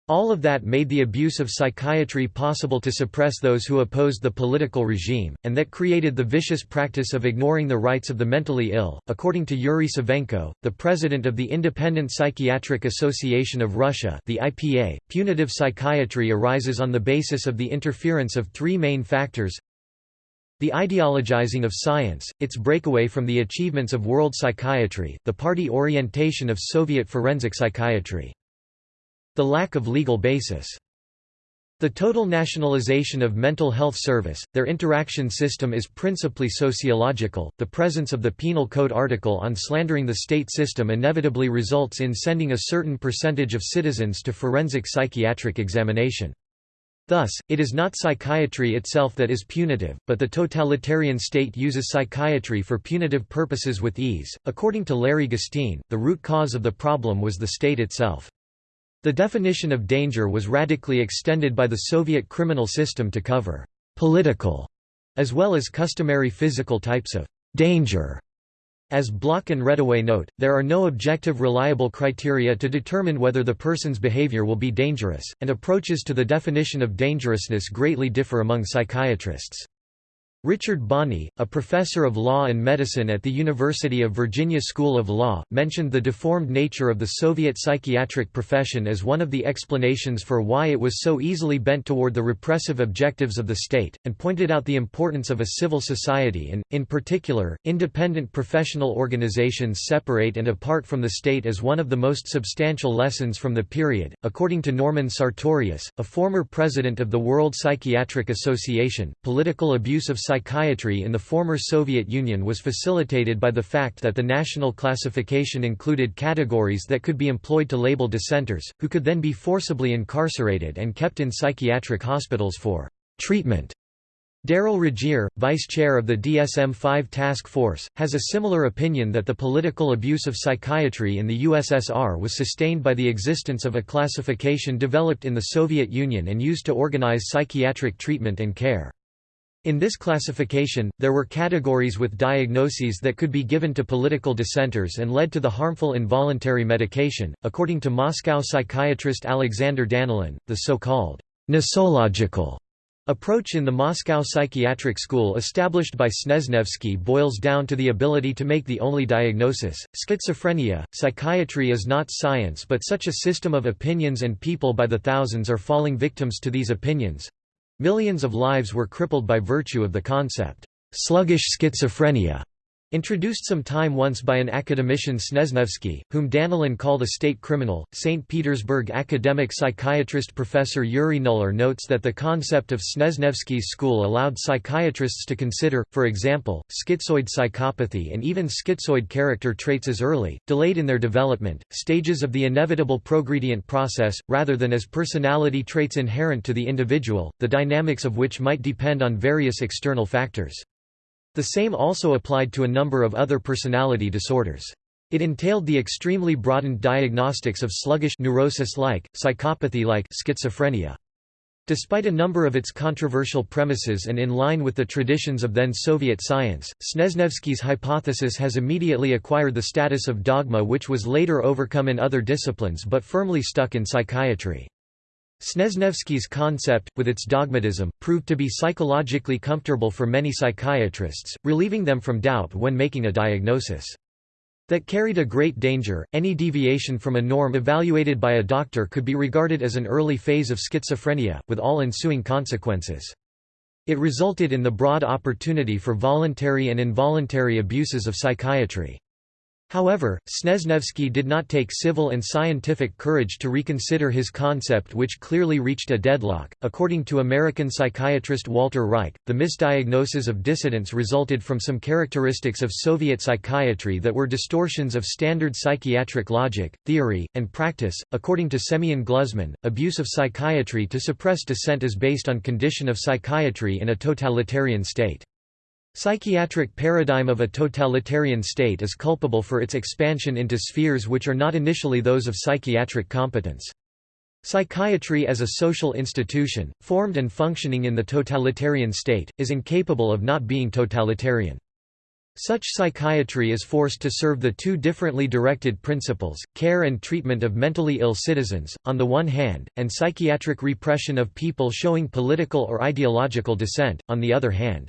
All of that made the abuse of psychiatry possible to suppress those who opposed the political regime, and that created the vicious practice of ignoring the rights of the mentally ill. According to Yuri Savenko, the president of the Independent Psychiatric Association of Russia, the IPA, punitive psychiatry arises on the basis of the interference of three main factors the ideologizing of science, its breakaway from the achievements of world psychiatry, the party orientation of Soviet forensic psychiatry. The lack of legal basis. The total nationalization of mental health service, their interaction system is principally sociological. The presence of the Penal Code article on slandering the state system inevitably results in sending a certain percentage of citizens to forensic psychiatric examination. Thus, it is not psychiatry itself that is punitive, but the totalitarian state uses psychiatry for punitive purposes with ease. According to Larry Gostin, the root cause of the problem was the state itself. The definition of danger was radically extended by the Soviet criminal system to cover «political» as well as customary physical types of «danger». As Bloch and Reddaway note, there are no objective reliable criteria to determine whether the person's behavior will be dangerous, and approaches to the definition of dangerousness greatly differ among psychiatrists. Richard Bonnie, a professor of law and medicine at the University of Virginia School of Law, mentioned the deformed nature of the Soviet psychiatric profession as one of the explanations for why it was so easily bent toward the repressive objectives of the state, and pointed out the importance of a civil society and, in particular, independent professional organizations separate and apart from the state as one of the most substantial lessons from the period. According to Norman Sartorius, a former president of the World Psychiatric Association, political abuse of psychiatry in the former Soviet Union was facilitated by the fact that the national classification included categories that could be employed to label dissenters, who could then be forcibly incarcerated and kept in psychiatric hospitals for treatment. Darrell Regier, vice chair of the DSM-5 task force, has a similar opinion that the political abuse of psychiatry in the USSR was sustained by the existence of a classification developed in the Soviet Union and used to organize psychiatric treatment and care. In this classification, there were categories with diagnoses that could be given to political dissenters and led to the harmful involuntary medication. According to Moscow psychiatrist Alexander Danilin, the so-called nosological approach in the Moscow Psychiatric School established by Snezhnevsky boils down to the ability to make the only diagnosis, schizophrenia. Psychiatry is not science but such a system of opinions and people by the thousands are falling victims to these opinions, Millions of lives were crippled by virtue of the concept, sluggish schizophrenia, Introduced some time once by an academician Snezhnevsky, whom Danilin called a state criminal, St. Petersburg academic psychiatrist Professor Yuri Nuller notes that the concept of Snezhnevsky's school allowed psychiatrists to consider, for example, schizoid psychopathy and even schizoid character traits as early, delayed in their development, stages of the inevitable progredient process, rather than as personality traits inherent to the individual, the dynamics of which might depend on various external factors. The same also applied to a number of other personality disorders. It entailed the extremely broadened diagnostics of sluggish neurosis-like, psychopathy-like schizophrenia. Despite a number of its controversial premises and in line with the traditions of then Soviet science, Snezhnevsky's hypothesis has immediately acquired the status of dogma which was later overcome in other disciplines but firmly stuck in psychiatry. Snezhnevsky's concept, with its dogmatism, proved to be psychologically comfortable for many psychiatrists, relieving them from doubt when making a diagnosis. That carried a great danger, any deviation from a norm evaluated by a doctor could be regarded as an early phase of schizophrenia, with all ensuing consequences. It resulted in the broad opportunity for voluntary and involuntary abuses of psychiatry. However, Snezhnevsky did not take civil and scientific courage to reconsider his concept which clearly reached a deadlock. According to American psychiatrist Walter Reich, the misdiagnosis of dissidents resulted from some characteristics of Soviet psychiatry that were distortions of standard psychiatric logic, theory, and practice. According to Semyon Gluzman, abuse of psychiatry to suppress dissent is based on condition of psychiatry in a totalitarian state. Psychiatric paradigm of a totalitarian state is culpable for its expansion into spheres which are not initially those of psychiatric competence. Psychiatry as a social institution, formed and functioning in the totalitarian state, is incapable of not being totalitarian. Such psychiatry is forced to serve the two differently directed principles, care and treatment of mentally ill citizens, on the one hand, and psychiatric repression of people showing political or ideological dissent, on the other hand.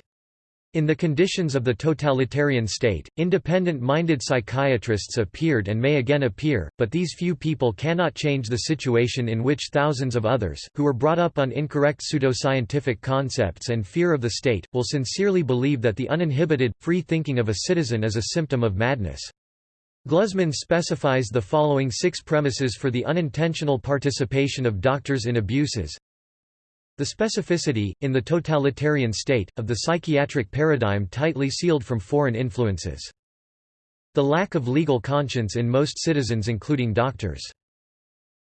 In the conditions of the totalitarian state, independent-minded psychiatrists appeared and may again appear, but these few people cannot change the situation in which thousands of others, who were brought up on incorrect pseudoscientific concepts and fear of the state, will sincerely believe that the uninhibited, free thinking of a citizen is a symptom of madness. Gluzman specifies the following six premises for the unintentional participation of doctors in abuses the specificity, in the totalitarian state, of the psychiatric paradigm tightly sealed from foreign influences. The lack of legal conscience in most citizens including doctors.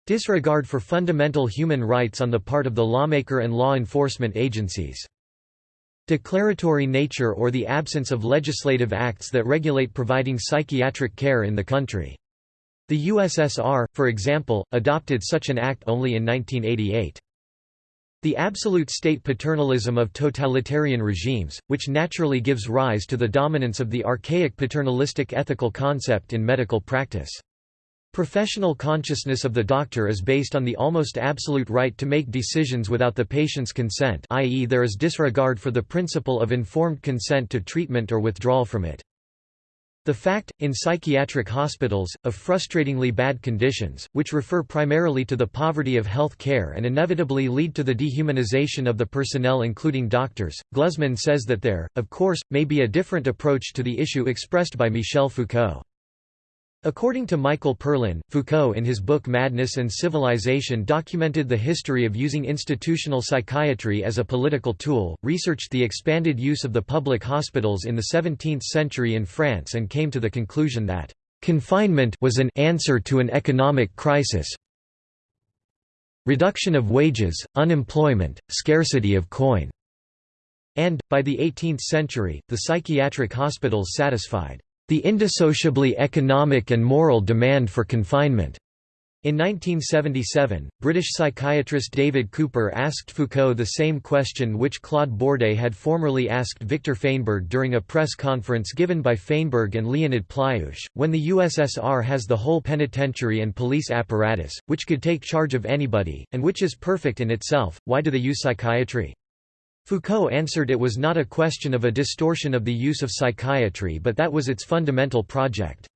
Disregard for fundamental human rights on the part of the lawmaker and law enforcement agencies. Declaratory nature or the absence of legislative acts that regulate providing psychiatric care in the country. The USSR, for example, adopted such an act only in 1988. The absolute state paternalism of totalitarian regimes, which naturally gives rise to the dominance of the archaic paternalistic ethical concept in medical practice. Professional consciousness of the doctor is based on the almost absolute right to make decisions without the patient's consent i.e. there is disregard for the principle of informed consent to treatment or withdrawal from it. The fact, in psychiatric hospitals, of frustratingly bad conditions, which refer primarily to the poverty of health care and inevitably lead to the dehumanization of the personnel including doctors, Gluzman says that there, of course, may be a different approach to the issue expressed by Michel Foucault. According to Michael Perlin, Foucault in his book Madness and Civilization documented the history of using institutional psychiatry as a political tool, researched the expanded use of the public hospitals in the 17th century in France and came to the conclusion that confinement was an answer to an economic crisis. Reduction of wages, unemployment, scarcity of coin, and, by the 18th century, the psychiatric hospitals satisfied the indissociably economic and moral demand for confinement. In 1977, British psychiatrist David Cooper asked Foucault the same question which Claude Bourdet had formerly asked Victor Feinberg during a press conference given by Feinberg and Leonid Plyushch, when the USSR has the whole penitentiary and police apparatus, which could take charge of anybody, and which is perfect in itself, why do they use psychiatry? Foucault answered it was not a question of a distortion of the use of psychiatry but that was its fundamental project.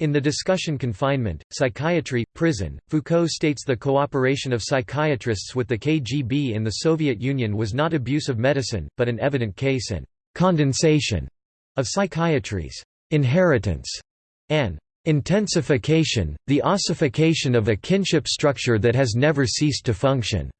In the discussion Confinement, Psychiatry, Prison, Foucault states the cooperation of psychiatrists with the KGB in the Soviet Union was not abuse of medicine, but an evident case in condensation of psychiatry's inheritance and intensification, the ossification of a kinship structure that has never ceased to function.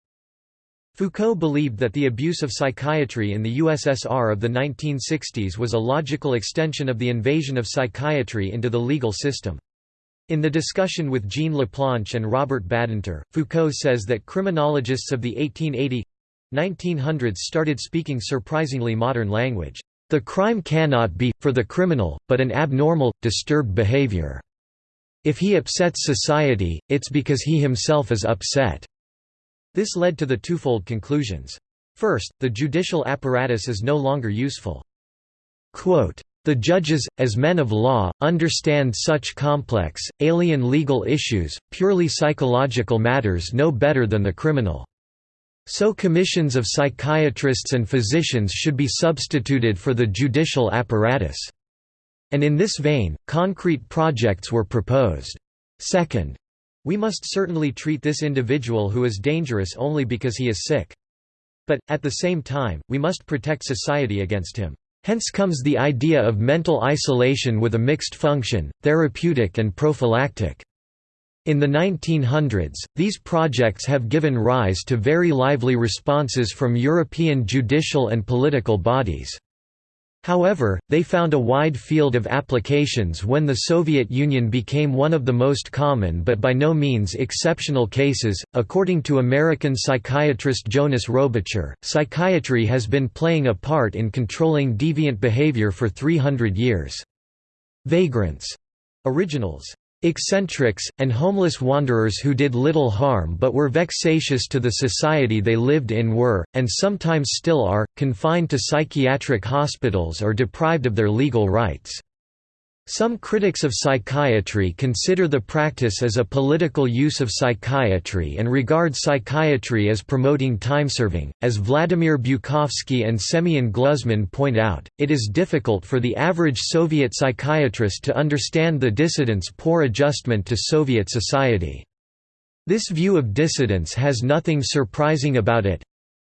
Foucault believed that the abuse of psychiatry in the USSR of the 1960s was a logical extension of the invasion of psychiatry into the legal system. In the discussion with Jean Laplanche and Robert Badinter, Foucault says that criminologists of the 1880–1900s started speaking surprisingly modern language. The crime cannot be, for the criminal, but an abnormal, disturbed behavior. If he upsets society, it's because he himself is upset. This led to the twofold conclusions. First, the judicial apparatus is no longer useful. Quote, the judges, as men of law, understand such complex, alien legal issues, purely psychological matters no better than the criminal. So commissions of psychiatrists and physicians should be substituted for the judicial apparatus. And in this vein, concrete projects were proposed. Second, we must certainly treat this individual who is dangerous only because he is sick. But, at the same time, we must protect society against him. Hence comes the idea of mental isolation with a mixed function, therapeutic and prophylactic. In the 1900s, these projects have given rise to very lively responses from European judicial and political bodies. However, they found a wide field of applications when the Soviet Union became one of the most common but by no means exceptional cases. According to American psychiatrist Jonas Robitscher, psychiatry has been playing a part in controlling deviant behavior for 300 years. Vagrants. Originals. Eccentrics, and homeless wanderers who did little harm but were vexatious to the society they lived in were, and sometimes still are, confined to psychiatric hospitals or deprived of their legal rights. Some critics of psychiatry consider the practice as a political use of psychiatry and regard psychiatry as promoting time-serving. As Vladimir Bukovsky and Semyon Gluzman point out, it is difficult for the average Soviet psychiatrist to understand the dissidents' poor adjustment to Soviet society. This view of dissidents has nothing surprising about it,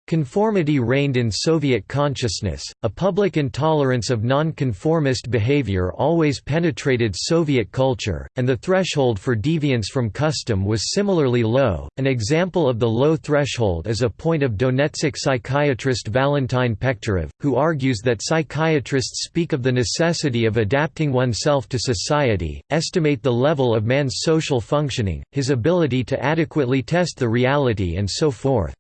Conformity reigned in Soviet consciousness, a public intolerance of nonconformist behavior always penetrated Soviet culture, and the threshold for deviance from custom was similarly low. An example of the low threshold is a point of Donetsk psychiatrist Valentin Pekhterev, who argues that psychiatrists speak of the necessity of adapting oneself to society, estimate the level of man's social functioning, his ability to adequately test the reality and so forth.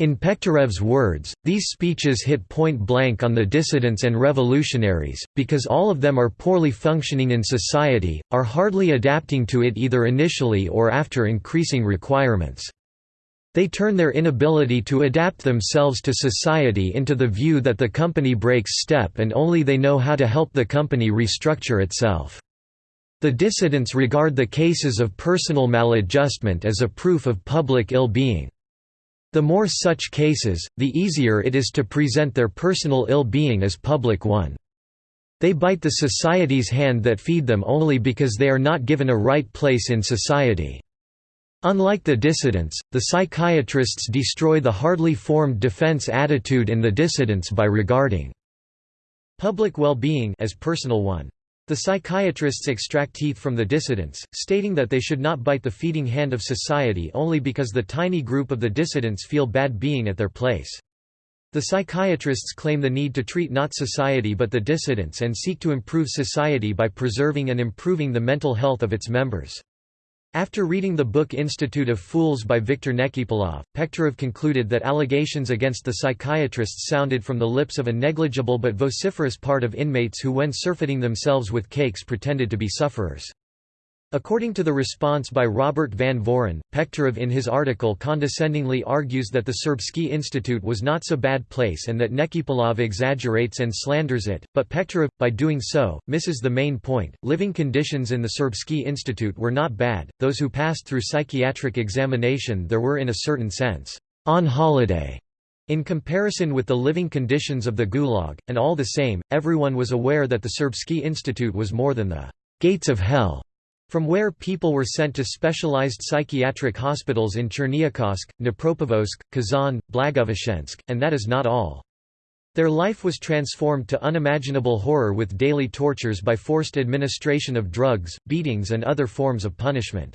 In Pekhterev's words, these speeches hit point blank on the dissidents and revolutionaries, because all of them are poorly functioning in society, are hardly adapting to it either initially or after increasing requirements. They turn their inability to adapt themselves to society into the view that the company breaks step and only they know how to help the company restructure itself. The dissidents regard the cases of personal maladjustment as a proof of public ill-being. The more such cases, the easier it is to present their personal ill-being as public one. They bite the society's hand that feed them only because they are not given a right place in society. Unlike the dissidents, the psychiatrists destroy the hardly formed defense attitude in the dissidents by regarding public well-being as personal one. The psychiatrists extract teeth from the dissidents, stating that they should not bite the feeding hand of society only because the tiny group of the dissidents feel bad being at their place. The psychiatrists claim the need to treat not society but the dissidents and seek to improve society by preserving and improving the mental health of its members. After reading the book Institute of Fools by Viktor Nekipelov, Pekhterev concluded that allegations against the psychiatrists sounded from the lips of a negligible but vociferous part of inmates who when surfeiting themselves with cakes pretended to be sufferers. According to the response by Robert Van Voren, Pekhterev in his article condescendingly argues that the Serbsky Institute was not so bad a place and that Nekipelov exaggerates and slanders it, but Pekhterev, by doing so, misses the main point. Living conditions in the Serbsky Institute were not bad, those who passed through psychiatric examination there were in a certain sense, on holiday. In comparison with the living conditions of the Gulag, and all the same, everyone was aware that the Serbsky Institute was more than the gates of hell from where people were sent to specialized psychiatric hospitals in Cherniakhovsk, Dnipropetrovsk, Kazan, Blagoveshchensk, and that is not all. Their life was transformed to unimaginable horror with daily tortures by forced administration of drugs, beatings and other forms of punishment.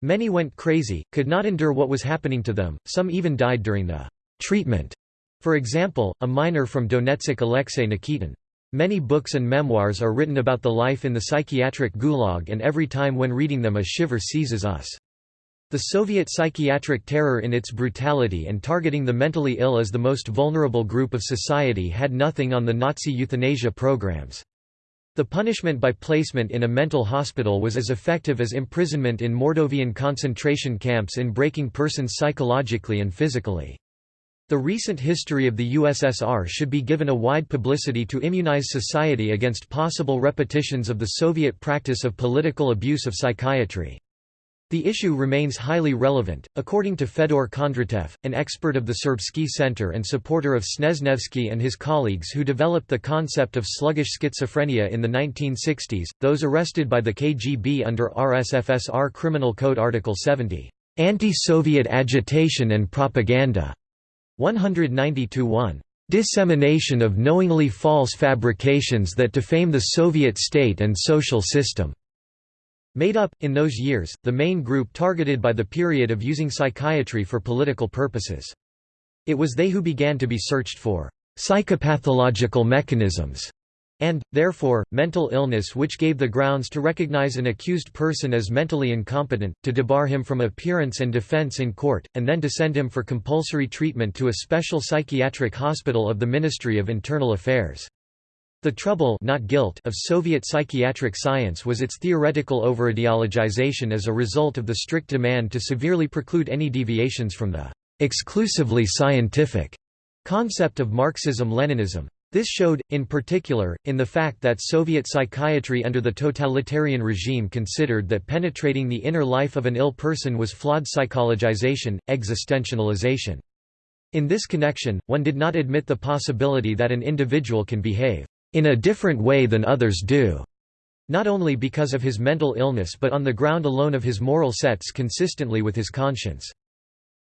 Many went crazy, could not endure what was happening to them, some even died during the treatment. For example, a miner from Donetsk Alexei Nikitin. Many books and memoirs are written about the life in the psychiatric gulag and every time when reading them a shiver seizes us. The Soviet psychiatric terror in its brutality and targeting the mentally ill as the most vulnerable group of society had nothing on the Nazi euthanasia programs. The punishment by placement in a mental hospital was as effective as imprisonment in Mordovian concentration camps in breaking persons psychologically and physically. The recent history of the USSR should be given a wide publicity to immunize society against possible repetitions of the Soviet practice of political abuse of psychiatry. The issue remains highly relevant, according to Fedor Kondratev, an expert of the Serbsky Center and supporter of Snezhnevsky and his colleagues who developed the concept of sluggish schizophrenia in the 1960s, those arrested by the KGB under RSFSR Criminal Code Article 70, "...anti-Soviet agitation and propaganda." 190–1. Dissemination of knowingly false fabrications that defame the Soviet state and social system. Made up, in those years, the main group targeted by the period of using psychiatry for political purposes. It was they who began to be searched for psychopathological mechanisms and, therefore, mental illness which gave the grounds to recognize an accused person as mentally incompetent, to debar him from appearance and defense in court, and then to send him for compulsory treatment to a special psychiatric hospital of the Ministry of Internal Affairs. The trouble not guilt of Soviet psychiatric science was its theoretical overideologization as a result of the strict demand to severely preclude any deviations from the exclusively scientific concept of Marxism-Leninism. This showed, in particular, in the fact that Soviet psychiatry under the totalitarian regime considered that penetrating the inner life of an ill person was flawed psychologization, existentialization. In this connection, one did not admit the possibility that an individual can behave in a different way than others do, not only because of his mental illness but on the ground alone of his moral sets consistently with his conscience.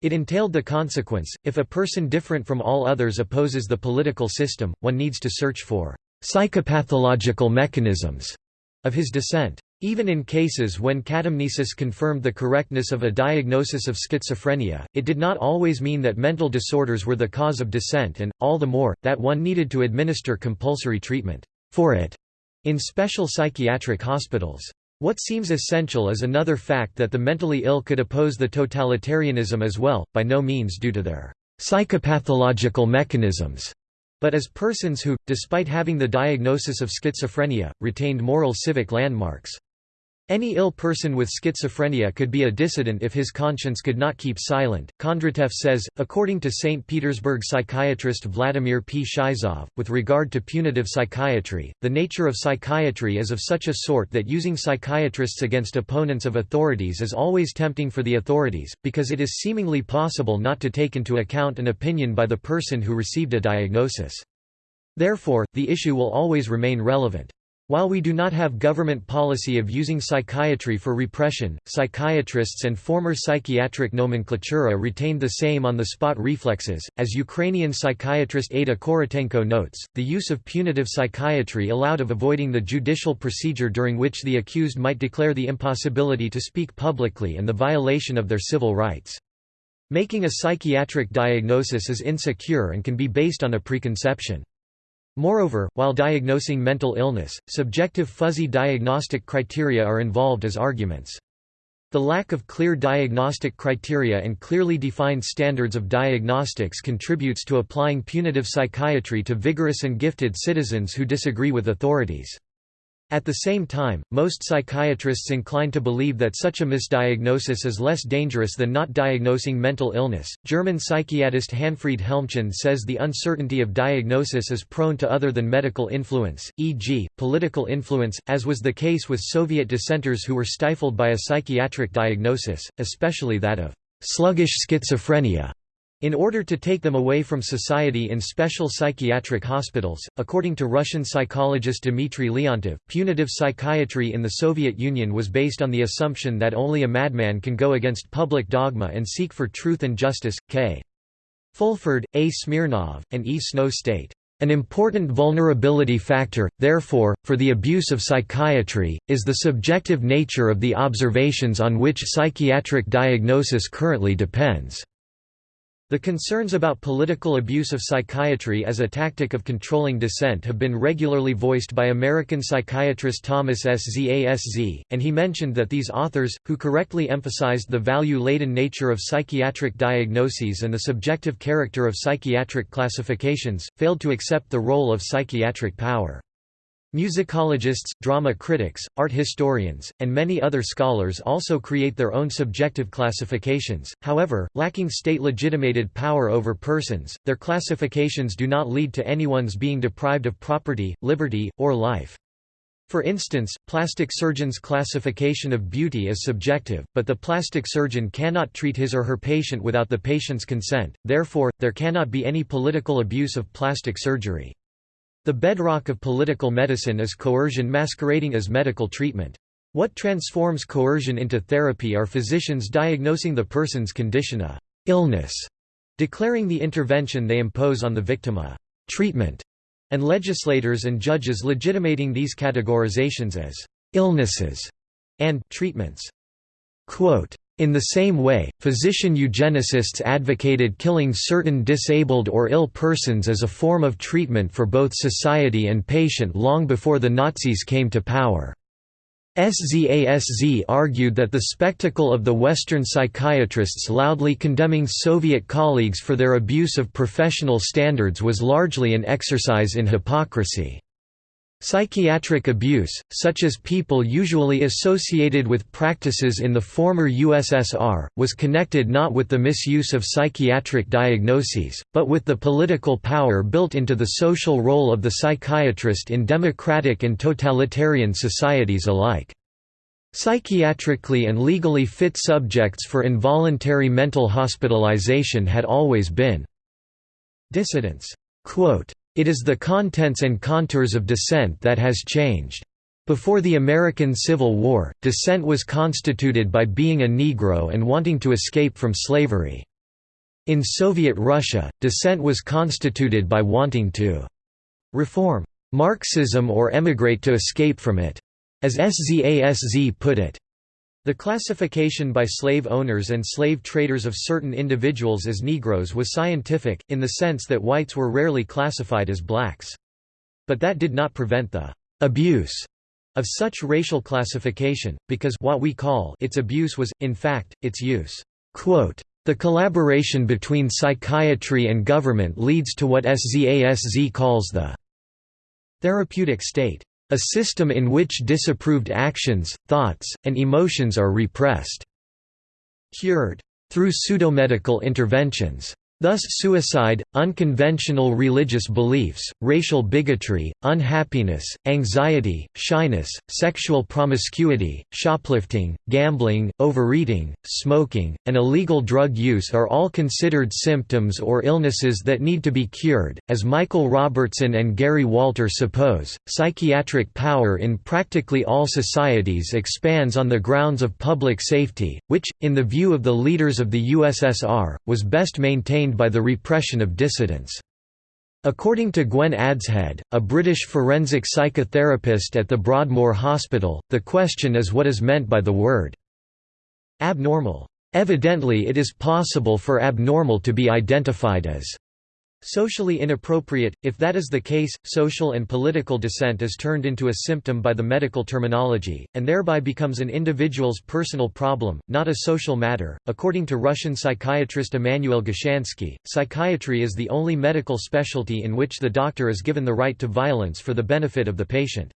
It entailed the consequence, if a person different from all others opposes the political system, one needs to search for psychopathological mechanisms of his dissent. Even in cases when catamnesis confirmed the correctness of a diagnosis of schizophrenia, it did not always mean that mental disorders were the cause of dissent and, all the more, that one needed to administer compulsory treatment for it in special psychiatric hospitals. What seems essential is another fact that the mentally ill could oppose the totalitarianism as well, by no means due to their psychopathological mechanisms, but as persons who, despite having the diagnosis of schizophrenia, retained moral civic landmarks. Any ill person with schizophrenia could be a dissident if his conscience could not keep silent. Kondratiev says, according to St. Petersburg psychiatrist Vladimir P. Shizov, with regard to punitive psychiatry, the nature of psychiatry is of such a sort that using psychiatrists against opponents of authorities is always tempting for the authorities, because it is seemingly possible not to take into account an opinion by the person who received a diagnosis. Therefore, the issue will always remain relevant. While we do not have government policy of using psychiatry for repression, psychiatrists and former psychiatric nomenclatura retained the same on-the-spot reflexes. As Ukrainian psychiatrist Ada Korotenko notes, the use of punitive psychiatry allowed of avoiding the judicial procedure during which the accused might declare the impossibility to speak publicly and the violation of their civil rights. Making a psychiatric diagnosis is insecure and can be based on a preconception. Moreover, while diagnosing mental illness, subjective fuzzy diagnostic criteria are involved as arguments. The lack of clear diagnostic criteria and clearly defined standards of diagnostics contributes to applying punitive psychiatry to vigorous and gifted citizens who disagree with authorities. At the same time, most psychiatrists incline to believe that such a misdiagnosis is less dangerous than not diagnosing mental illness. German psychiatrist Hanfried Helmchen says the uncertainty of diagnosis is prone to other than medical influence, e.g., political influence, as was the case with Soviet dissenters who were stifled by a psychiatric diagnosis, especially that of sluggish schizophrenia. In order to take them away from society in special psychiatric hospitals, according to Russian psychologist Dmitry Leontiev, punitive psychiatry in the Soviet Union was based on the assumption that only a madman can go against public dogma and seek for truth and justice. K. Fulford, A. Smirnov, and E. Snow state. An important vulnerability factor, therefore, for the abuse of psychiatry, is the subjective nature of the observations on which psychiatric diagnosis currently depends. The concerns about political abuse of psychiatry as a tactic of controlling dissent have been regularly voiced by American psychiatrist Thomas S. Szasz, and he mentioned that these authors, who correctly emphasized the value-laden nature of psychiatric diagnoses and the subjective character of psychiatric classifications, failed to accept the role of psychiatric power. Musicologists, drama critics, art historians, and many other scholars also create their own subjective classifications, however, lacking state-legitimated power over persons, their classifications do not lead to anyone's being deprived of property, liberty, or life. For instance, plastic surgeons' classification of beauty is subjective, but the plastic surgeon cannot treat his or her patient without the patient's consent, therefore, there cannot be any political abuse of plastic surgery. The bedrock of political medicine is coercion masquerading as medical treatment. What transforms coercion into therapy are physicians diagnosing the person's condition a illness, declaring the intervention they impose on the victim a treatment, and legislators and judges legitimating these categorizations as illnesses and treatments. Quote, in the same way, physician eugenicists advocated killing certain disabled or ill persons as a form of treatment for both society and patient long before the Nazis came to power. SZASZ argued that the spectacle of the Western psychiatrists loudly condemning Soviet colleagues for their abuse of professional standards was largely an exercise in hypocrisy. Psychiatric abuse, such as people usually associated with practices in the former USSR, was connected not with the misuse of psychiatric diagnoses, but with the political power built into the social role of the psychiatrist in democratic and totalitarian societies alike. Psychiatrically and legally fit subjects for involuntary mental hospitalization had always been dissidents. It is the contents and contours of dissent that has changed. Before the American Civil War, dissent was constituted by being a Negro and wanting to escape from slavery. In Soviet Russia, dissent was constituted by wanting to reform Marxism or emigrate to escape from it. As SZASZ put it, the classification by slave owners and slave traders of certain individuals as Negroes was scientific, in the sense that whites were rarely classified as blacks. But that did not prevent the «abuse» of such racial classification, because what we call its abuse was, in fact, its use. Quote, the collaboration between psychiatry and government leads to what SZASZ calls the therapeutic state a system in which disapproved actions, thoughts, and emotions are repressed. Cured. Through pseudomedical interventions. Thus suicide, unconventional religious beliefs, racial bigotry, unhappiness, anxiety, shyness, sexual promiscuity, shoplifting, gambling, overeating, smoking, and illegal drug use are all considered symptoms or illnesses that need to be cured. As Michael Robertson and Gary Walter suppose, psychiatric power in practically all societies expands on the grounds of public safety, which, in the view of the leaders of the USSR, was best maintained by the repression of dissidents. According to Gwen Adshead, a British forensic psychotherapist at the Broadmoor Hospital, the question is what is meant by the word abnormal. Evidently it is possible for abnormal to be identified as Socially inappropriate, if that is the case, social and political dissent is turned into a symptom by the medical terminology, and thereby becomes an individual's personal problem, not a social matter. According to Russian psychiatrist Emanuel Gushansky, psychiatry is the only medical specialty in which the doctor is given the right to violence for the benefit of the patient.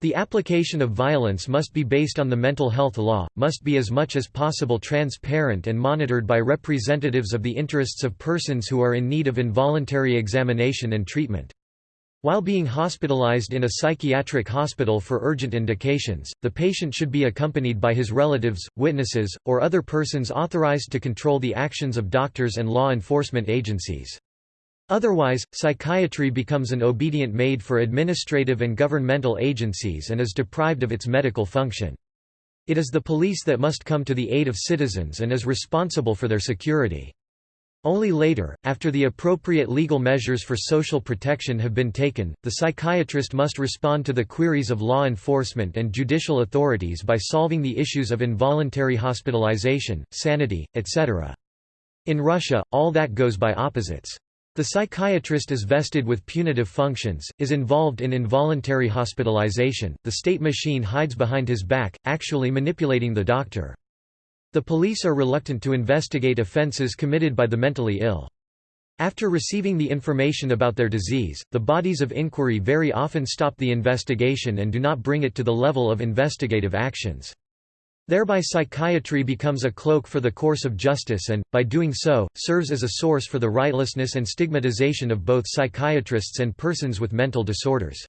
The application of violence must be based on the mental health law, must be as much as possible transparent and monitored by representatives of the interests of persons who are in need of involuntary examination and treatment. While being hospitalized in a psychiatric hospital for urgent indications, the patient should be accompanied by his relatives, witnesses, or other persons authorized to control the actions of doctors and law enforcement agencies. Otherwise, psychiatry becomes an obedient maid for administrative and governmental agencies and is deprived of its medical function. It is the police that must come to the aid of citizens and is responsible for their security. Only later, after the appropriate legal measures for social protection have been taken, the psychiatrist must respond to the queries of law enforcement and judicial authorities by solving the issues of involuntary hospitalization, sanity, etc. In Russia, all that goes by opposites. The psychiatrist is vested with punitive functions, is involved in involuntary hospitalization, the state machine hides behind his back, actually manipulating the doctor. The police are reluctant to investigate offenses committed by the mentally ill. After receiving the information about their disease, the bodies of inquiry very often stop the investigation and do not bring it to the level of investigative actions. Thereby psychiatry becomes a cloak for the course of justice and, by doing so, serves as a source for the rightlessness and stigmatization of both psychiatrists and persons with mental disorders.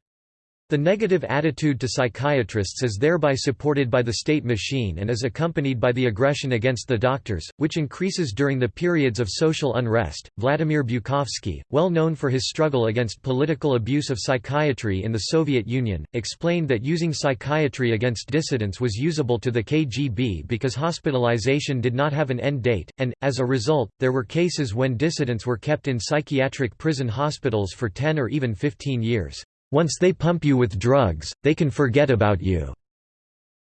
The negative attitude to psychiatrists is thereby supported by the state machine and is accompanied by the aggression against the doctors, which increases during the periods of social unrest. Vladimir Bukovsky, well known for his struggle against political abuse of psychiatry in the Soviet Union, explained that using psychiatry against dissidents was usable to the KGB because hospitalization did not have an end date, and, as a result, there were cases when dissidents were kept in psychiatric prison hospitals for 10 or even 15 years. Once they pump you with drugs, they can forget about you."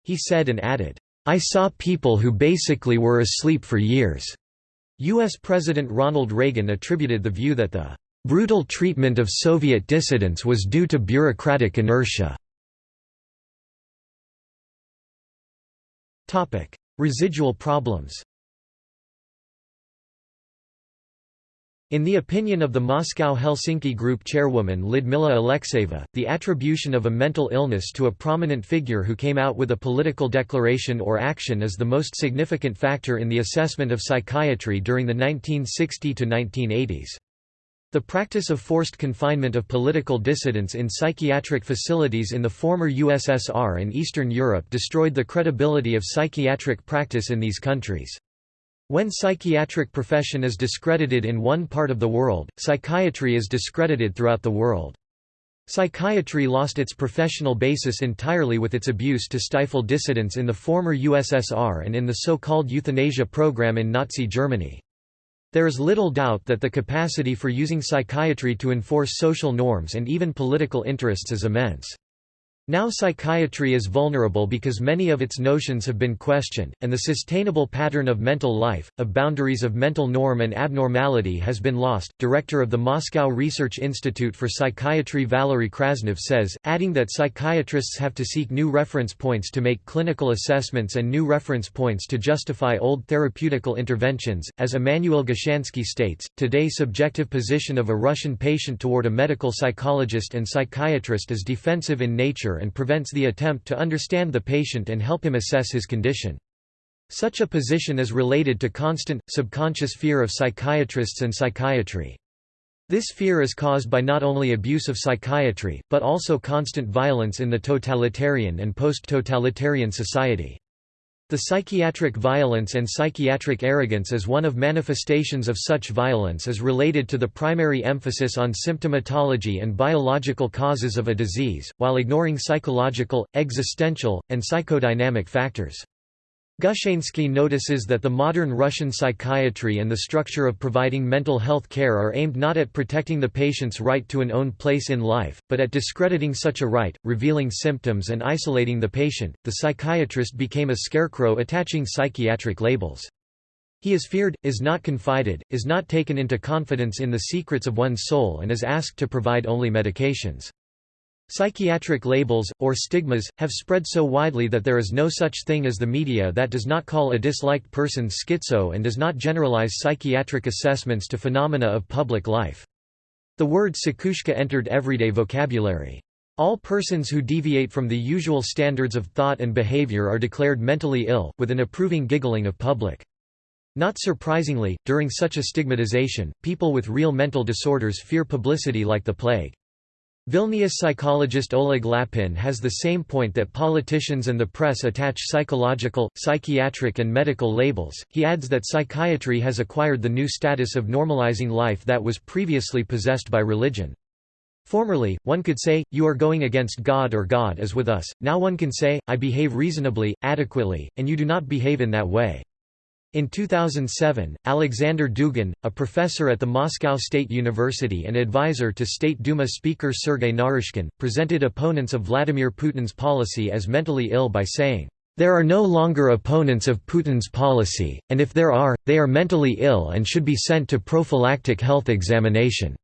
He said and added, I saw people who basically were asleep for years. U.S. President Ronald Reagan attributed the view that the brutal treatment of Soviet dissidents was due to bureaucratic inertia. Residual problems In the opinion of the Moscow-Helsinki Group chairwoman Lyudmila Alexeyeva, the attribution of a mental illness to a prominent figure who came out with a political declaration or action is the most significant factor in the assessment of psychiatry during the 1960–1980s. The practice of forced confinement of political dissidents in psychiatric facilities in the former USSR and Eastern Europe destroyed the credibility of psychiatric practice in these countries. When psychiatric profession is discredited in one part of the world, psychiatry is discredited throughout the world. Psychiatry lost its professional basis entirely with its abuse to stifle dissidents in the former USSR and in the so-called euthanasia program in Nazi Germany. There is little doubt that the capacity for using psychiatry to enforce social norms and even political interests is immense. Now psychiatry is vulnerable because many of its notions have been questioned, and the sustainable pattern of mental life, of boundaries of mental norm and abnormality has been lost. Director of the Moscow Research Institute for Psychiatry Valery Krasnov says, adding that psychiatrists have to seek new reference points to make clinical assessments and new reference points to justify old therapeutical interventions. As Emanuel Gushansky states, today's subjective position of a Russian patient toward a medical psychologist and psychiatrist is defensive in nature and prevents the attempt to understand the patient and help him assess his condition. Such a position is related to constant, subconscious fear of psychiatrists and psychiatry. This fear is caused by not only abuse of psychiatry, but also constant violence in the totalitarian and post-totalitarian society. The psychiatric violence and psychiatric arrogance as one of manifestations of such violence is related to the primary emphasis on symptomatology and biological causes of a disease, while ignoring psychological, existential, and psychodynamic factors. Gushansky notices that the modern Russian psychiatry and the structure of providing mental health care are aimed not at protecting the patient's right to an own place in life, but at discrediting such a right, revealing symptoms and isolating the patient. The psychiatrist became a scarecrow attaching psychiatric labels. He is feared, is not confided, is not taken into confidence in the secrets of one's soul and is asked to provide only medications. Psychiatric labels, or stigmas, have spread so widely that there is no such thing as the media that does not call a disliked person schizo and does not generalize psychiatric assessments to phenomena of public life. The word psikhushka entered everyday vocabulary. All persons who deviate from the usual standards of thought and behavior are declared mentally ill, with an approving giggling of public. Not surprisingly, during such a stigmatization, people with real mental disorders fear publicity like the plague. Vilnius psychologist Oleg Lapin has the same point that politicians and the press attach psychological, psychiatric and medical labels. He adds that psychiatry has acquired the new status of normalizing life that was previously possessed by religion. Formerly, one could say, you are going against God or God is with us, now one can say, I behave reasonably, adequately, and you do not behave in that way. In 2007, Alexander Dugin, a professor at the Moscow State University and advisor to State Duma Speaker Sergei Naryshkin, presented opponents of Vladimir Putin's policy as mentally ill by saying, "...there are no longer opponents of Putin's policy, and if there are, they are mentally ill and should be sent to prophylactic health examination."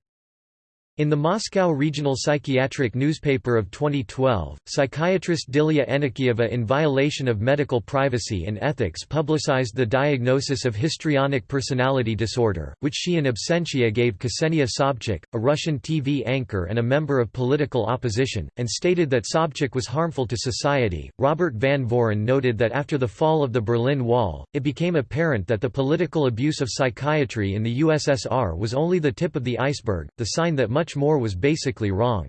In the Moscow Regional Psychiatric newspaper of 2012, psychiatrist Dilia Enikieva in violation of medical privacy and ethics publicized the diagnosis of histrionic personality disorder, which she in absentia gave Ksenia Sobchak, a Russian TV anchor and a member of political opposition, and stated that Sobchak was harmful to society. Robert Van Voren noted that after the fall of the Berlin Wall, it became apparent that the political abuse of psychiatry in the USSR was only the tip of the iceberg, the sign that much much more was basically wrong.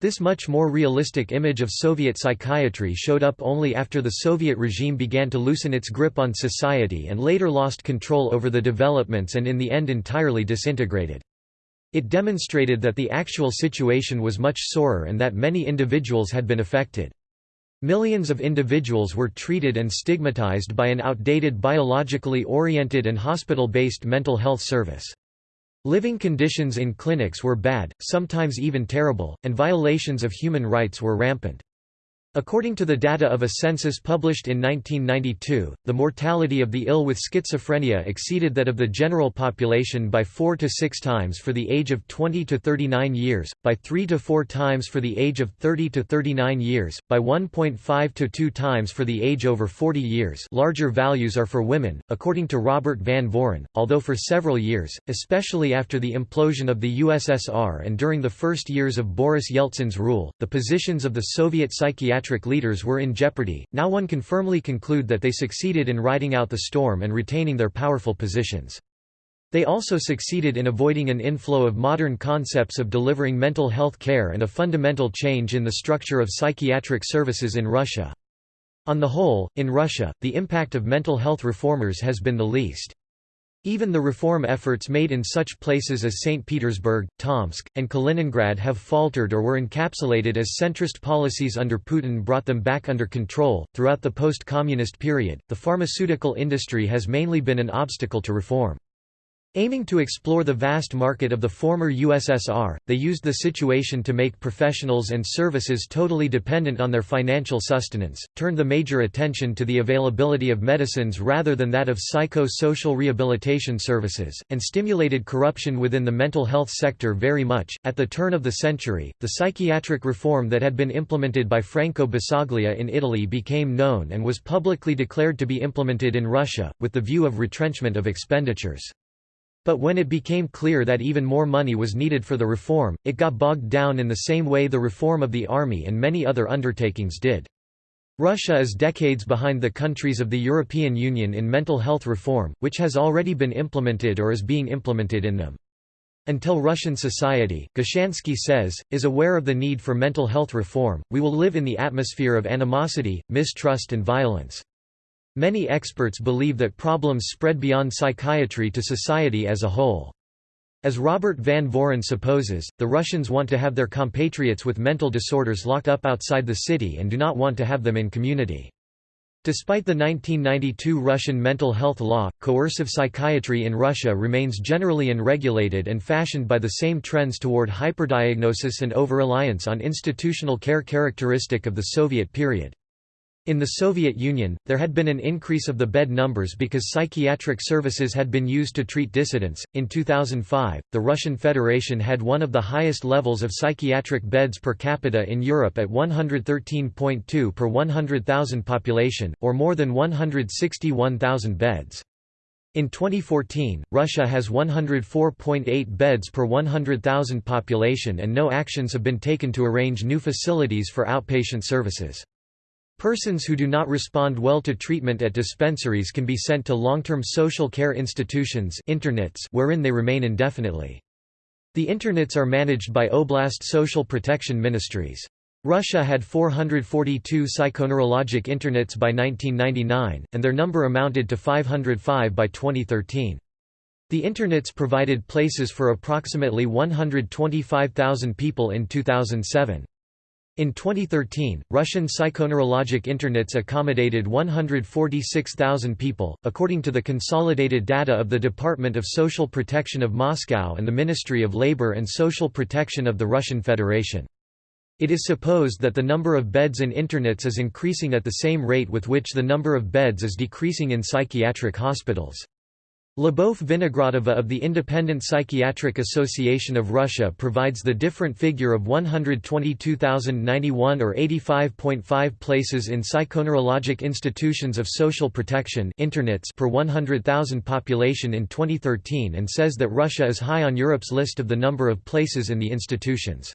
This much more realistic image of Soviet psychiatry showed up only after the Soviet regime began to loosen its grip on society and later lost control over the developments and in the end entirely disintegrated. It demonstrated that the actual situation was much sorer and that many individuals had been affected. Millions of individuals were treated and stigmatized by an outdated biologically oriented and hospital-based mental health service. Living conditions in clinics were bad, sometimes even terrible, and violations of human rights were rampant. According to the data of a census published in 1992, the mortality of the ill with schizophrenia exceeded that of the general population by 4 to 6 times for the age of 20 to 39 years, by 3 to 4 times for the age of 30 to 39 years, by 1.5 to 2 times for the age over 40 years. Larger values are for women, according to Robert Van Voren, although for several years, especially after the implosion of the USSR and during the first years of Boris Yeltsin's rule, the positions of the Soviet psychiatric leaders were in jeopardy, now one can firmly conclude that they succeeded in riding out the storm and retaining their powerful positions. They also succeeded in avoiding an inflow of modern concepts of delivering mental health care and a fundamental change in the structure of psychiatric services in Russia. On the whole, in Russia, the impact of mental health reformers has been the least. Even the reform efforts made in such places as St. Petersburg, Tomsk, and Kaliningrad have faltered or were encapsulated as centrist policies under Putin brought them back under control. Throughout the post communist period, the pharmaceutical industry has mainly been an obstacle to reform. Aiming to explore the vast market of the former USSR, they used the situation to make professionals and services totally dependent on their financial sustenance, turned the major attention to the availability of medicines rather than that of psycho-social rehabilitation services, and stimulated corruption within the mental health sector very much. At the turn of the century, the psychiatric reform that had been implemented by Franco Basaglia in Italy became known and was publicly declared to be implemented in Russia, with the view of retrenchment of expenditures. But when it became clear that even more money was needed for the reform, it got bogged down in the same way the reform of the army and many other undertakings did. Russia is decades behind the countries of the European Union in mental health reform, which has already been implemented or is being implemented in them. Until Russian society, Gushansky says, is aware of the need for mental health reform, we will live in the atmosphere of animosity, mistrust and violence. Many experts believe that problems spread beyond psychiatry to society as a whole. As Robert Van Voren supposes, the Russians want to have their compatriots with mental disorders locked up outside the city and do not want to have them in community. Despite the 1992 Russian mental health law, coercive psychiatry in Russia remains generally unregulated and fashioned by the same trends toward hyperdiagnosis and over-reliance on institutional care characteristic of the Soviet period. In the Soviet Union, there had been an increase of the bed numbers because psychiatric services had been used to treat dissidents. In 2005, the Russian Federation had one of the highest levels of psychiatric beds per capita in Europe at 113.2 per 100,000 population, or more than 161,000 beds. In 2014, Russia has 104.8 beds per 100,000 population and no actions have been taken to arrange new facilities for outpatient services. Persons who do not respond well to treatment at dispensaries can be sent to long-term social care institutions internats wherein they remain indefinitely. The internats are managed by Oblast social protection ministries. Russia had 442 psychoneurologic internats by 1999, and their number amounted to 505 by 2013. The internats provided places for approximately 125,000 people in 2007. In 2013, Russian psychoneurologic internats accommodated 146,000 people, according to the consolidated data of the Department of Social Protection of Moscow and the Ministry of Labor and Social Protection of the Russian Federation. It is supposed that the number of beds in internats is increasing at the same rate with which the number of beds is decreasing in psychiatric hospitals. Lyubov Vinogradova of the Independent Psychiatric Association of Russia provides the different figure of 122,091 or 85.5 places in psychoneurologic institutions of social protection internats per 100,000 population in 2013 and says that Russia is high on Europe's list of the number of places in the institutions.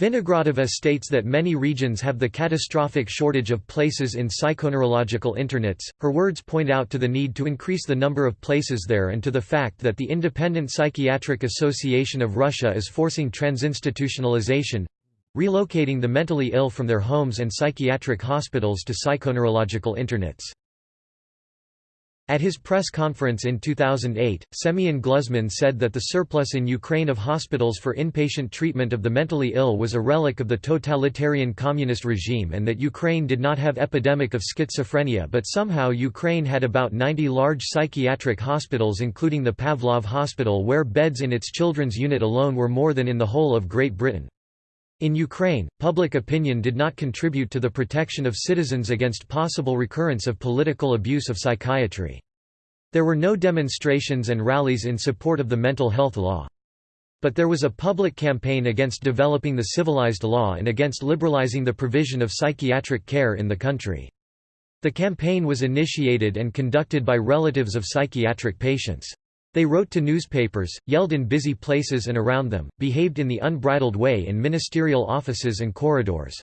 Vinogradova states that many regions have the catastrophic shortage of places in psychoneurological internats. Her words point out to the need to increase the number of places there and to the fact that the Independent Psychiatric Association of Russia is forcing transinstitutionalization relocating the mentally ill from their homes and psychiatric hospitals to psychoneurological internats. At his press conference in 2008, Semyon Gluzman said that the surplus in Ukraine of hospitals for inpatient treatment of the mentally ill was a relic of the totalitarian communist regime and that Ukraine did not have epidemic of schizophrenia but somehow Ukraine had about 90 large psychiatric hospitals including the Pavlov Hospital where beds in its children's unit alone were more than in the whole of Great Britain. In Ukraine, public opinion did not contribute to the protection of citizens against possible recurrence of political abuse of psychiatry. There were no demonstrations and rallies in support of the mental health law. But there was a public campaign against developing the civilized law and against liberalizing the provision of psychiatric care in the country. The campaign was initiated and conducted by relatives of psychiatric patients. They wrote to newspapers, yelled in busy places and around them, behaved in the unbridled way in ministerial offices and corridors.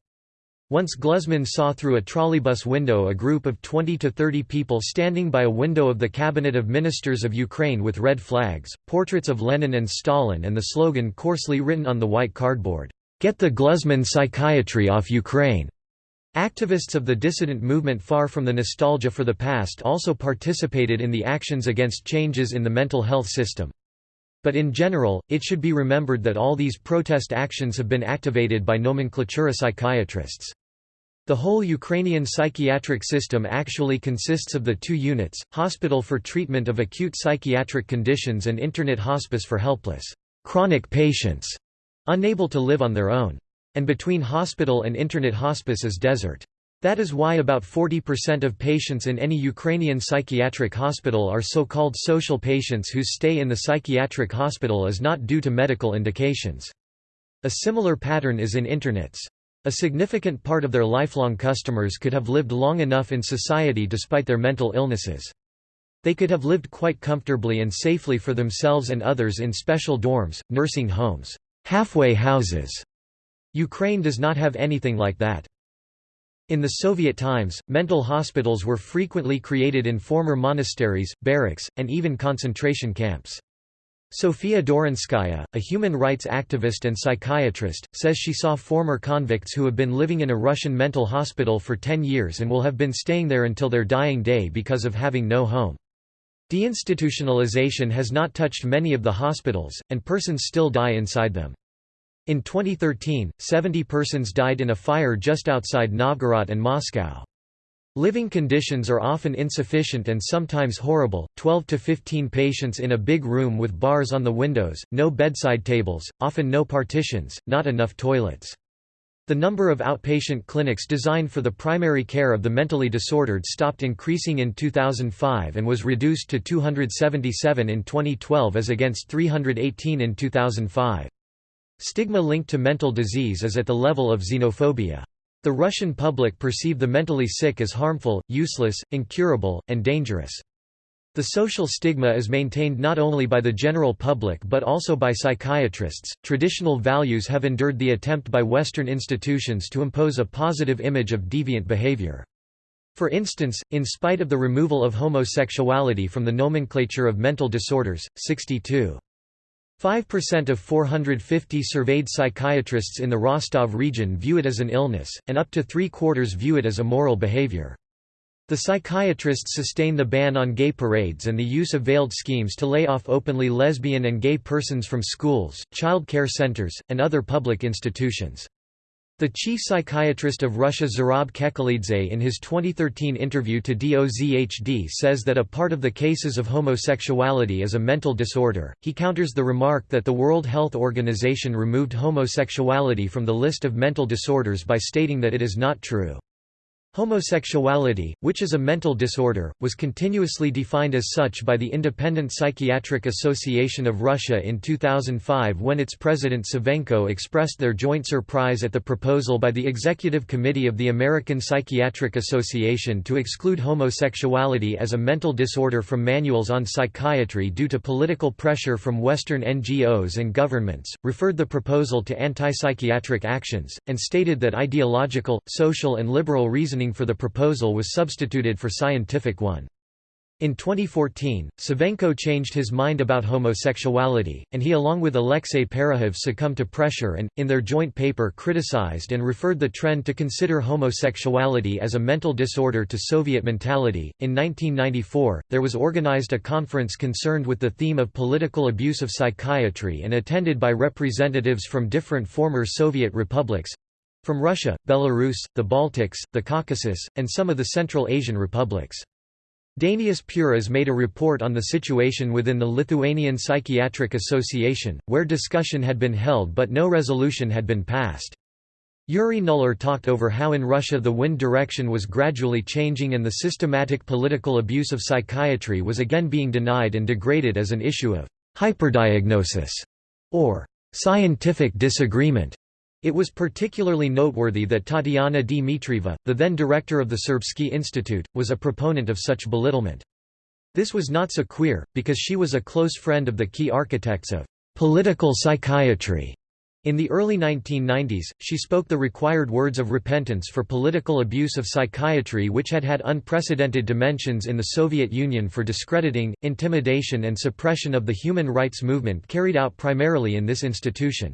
Once Gluzman saw through a trolleybus window a group of 20 to 30 people standing by a window of the Cabinet of Ministers of Ukraine with red flags, portraits of Lenin and Stalin and the slogan coarsely written on the white cardboard, "'Get the Gluzman psychiatry off Ukraine'". Activists of the dissident movement far from the nostalgia for the past also participated in the actions against changes in the mental health system. But in general, it should be remembered that all these protest actions have been activated by nomenklatura psychiatrists. The whole Ukrainian psychiatric system actually consists of the two units, hospital for treatment of acute psychiatric conditions and internat hospice for helpless, chronic patients, unable to live on their own and between hospital and internat hospice is desert. That is why about 40% of patients in any Ukrainian psychiatric hospital are so-called social patients whose stay in the psychiatric hospital is not due to medical indications. A similar pattern is in internats. A significant part of their lifelong customers could have lived long enough in society despite their mental illnesses. They could have lived quite comfortably and safely for themselves and others in special dorms, nursing homes, halfway houses, Ukraine does not have anything like that. In the Soviet times, mental hospitals were frequently created in former monasteries, barracks, and even concentration camps. Sofia Dorinskaya, a human rights activist and psychiatrist, says she saw former convicts who have been living in a Russian mental hospital for 10 years and will have been staying there until their dying day because of having no home. Deinstitutionalization has not touched many of the hospitals, and persons still die inside them. In 2013, 70 persons died in a fire just outside Novgorod and Moscow. Living conditions are often insufficient and sometimes horrible, 12 to 15 patients in a big room with bars on the windows, no bedside tables, often no partitions, not enough toilets. The number of outpatient clinics designed for the primary care of the mentally disordered stopped increasing in 2005 and was reduced to 277 in 2012 as against 318 in 2005. Stigma linked to mental disease is at the level of xenophobia. The Russian public perceive the mentally sick as harmful, useless, incurable, and dangerous. The social stigma is maintained not only by the general public but also by psychiatrists. Traditional values have endured the attempt by Western institutions to impose a positive image of deviant behavior. For instance, in spite of the removal of homosexuality from the nomenclature of mental disorders, 62 5% of 450 surveyed psychiatrists in the Rostov region view it as an illness, and up to three-quarters view it as immoral behavior. The psychiatrists sustain the ban on gay parades and the use of veiled schemes to lay off openly lesbian and gay persons from schools, child care centers, and other public institutions. The chief psychiatrist of Russia Zurab Kekelidze in his 2013 interview to DOZHD says that a part of the cases of homosexuality is a mental disorder. He counters the remark that the World Health Organization removed homosexuality from the list of mental disorders by stating that it is not true. Homosexuality, which is a mental disorder, was continuously defined as such by the Independent Psychiatric Association of Russia in 2005 when its president Savenko expressed their joint surprise at the proposal by the Executive Committee of the American Psychiatric Association to exclude homosexuality as a mental disorder from manuals on psychiatry due to political pressure from Western NGOs and governments, referred the proposal to anti-psychiatric actions, and stated that ideological, social and liberal reasoning reasoning for the proposal was substituted for scientific one. In 2014, Savenko changed his mind about homosexuality, and he along with Alexei Perekhov succumbed to pressure and, in their joint paper criticized and referred the trend to consider homosexuality as a mental disorder to Soviet mentality. In 1994, there was organized a conference concerned with the theme of political abuse of psychiatry and attended by representatives from different former Soviet republics, from Russia, Belarus, the Baltics, the Caucasus, and some of the Central Asian republics. Dainius Puras made a report on the situation within the Lithuanian Psychiatric Association, where discussion had been held but no resolution had been passed. Yuri Nuller talked over how in Russia the wind direction was gradually changing and the systematic political abuse of psychiatry was again being denied and degraded as an issue of hyperdiagnosis or scientific disagreement. It was particularly noteworthy that Tatiana Dmitrieva, the then director of the Serbsky Institute, was a proponent of such belittlement. This was not so queer, because she was a close friend of the key architects of political psychiatry. In the early 1990s, she spoke the required words of repentance for political abuse of psychiatry which had had unprecedented dimensions in the Soviet Union for discrediting, intimidation and suppression of the human rights movement carried out primarily in this institution.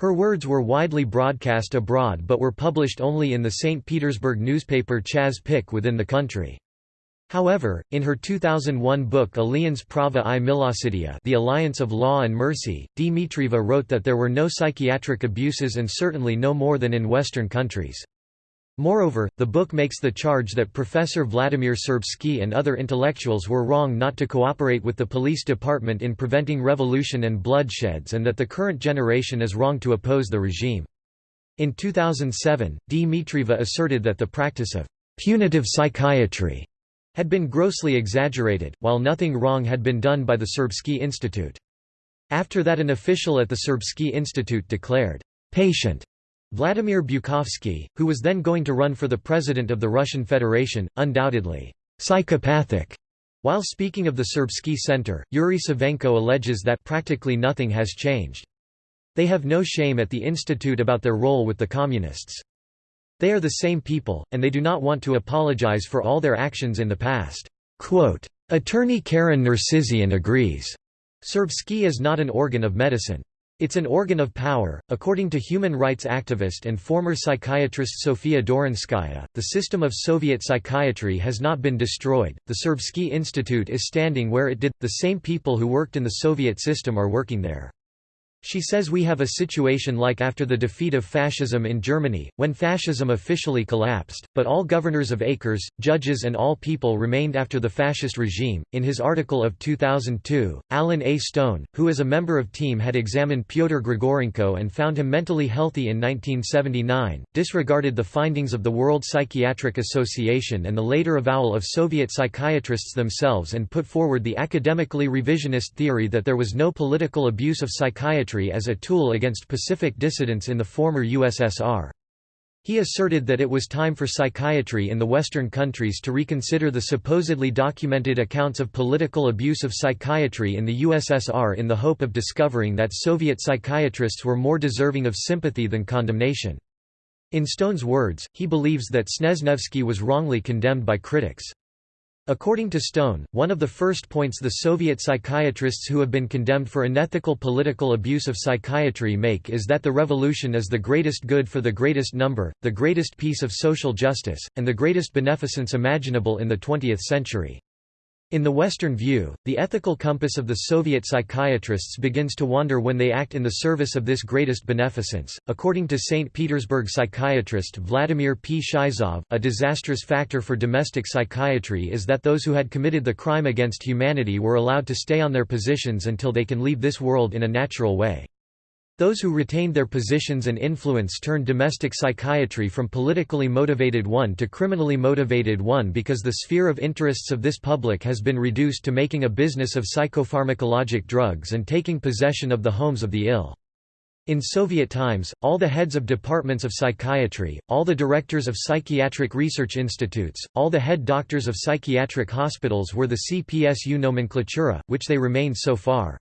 Her words were widely broadcast abroad but were published only in the St. Petersburg newspaper Chas Pik within the country. However, in her 2001 book Alliance Prava i Milosrdia The Alliance of Law and Mercy, Dmitrieva wrote that there were no psychiatric abuses and certainly no more than in Western countries. Moreover, the book makes the charge that Professor Vladimir Serbsky and other intellectuals were wrong not to cooperate with the police department in preventing revolution and bloodsheds and that the current generation is wrong to oppose the regime. In 2007, Dmitrieva asserted that the practice of punitive psychiatry had been grossly exaggerated, while nothing wrong had been done by the Serbsky Institute. After that an official at the Serbsky Institute declared, "'Patient' Vladimir Bukovsky, who was then going to run for the president of the Russian Federation, undoubtedly, "'psychopathic' While speaking of the Serbsky Center, Yuri Savenko alleges that practically nothing has changed. They have no shame at the institute about their role with the Communists. They are the same people, and they do not want to apologize for all their actions in the past." Quote, Attorney Karen Nersisyan agrees. Serbsky is not an organ of medicine. It's an organ of power. According to human rights activist and former psychiatrist Sofia Dorinskaya, the system of Soviet psychiatry has not been destroyed. The Serbsky Institute is standing where it did. The same people who worked in the Soviet system are working there. She says we have a situation like after the defeat of fascism in Germany, when fascism officially collapsed, but all governors of acres, judges, and all people remained after the fascist regime. In his article of 2002, Alan A. Stone, who as a member of TEAM had examined Pyotr Grigorenko and found him mentally healthy in 1979, disregarded the findings of the World Psychiatric Association and the later avowal of Soviet psychiatrists themselves and put forward the academically revisionist theory that there was no political abuse of psychiatry as a tool against Pacific dissidents in the former USSR. He asserted that it was time for psychiatry in the Western countries to reconsider the supposedly documented accounts of political abuse of psychiatry in the USSR in the hope of discovering that Soviet psychiatrists were more deserving of sympathy than condemnation. In Stone's words, he believes that Snezhnevsky was wrongly condemned by critics. According to Stone, one of the first points the Soviet psychiatrists who have been condemned for unethical political abuse of psychiatry make is that the revolution is the greatest good for the greatest number, the greatest piece of social justice, and the greatest beneficence imaginable in the 20th century. In the Western view, the ethical compass of the Soviet psychiatrists begins to wander when they act in the service of this greatest beneficence. According to St. Petersburg psychiatrist Vladimir Pshizov, a disastrous factor for domestic psychiatry is that those who had committed the crime against humanity were allowed to stay on their positions until they can leave this world in a natural way. Those who retained their positions and influence turned domestic psychiatry from politically motivated one to criminally motivated one because the sphere of interests of this public has been reduced to making a business of psychopharmacologic drugs and taking possession of the homes of the ill. In Soviet times, all the heads of departments of psychiatry, all the directors of psychiatric research institutes, all the head doctors of psychiatric hospitals were the CPSU nomenklatura, which they remained so far.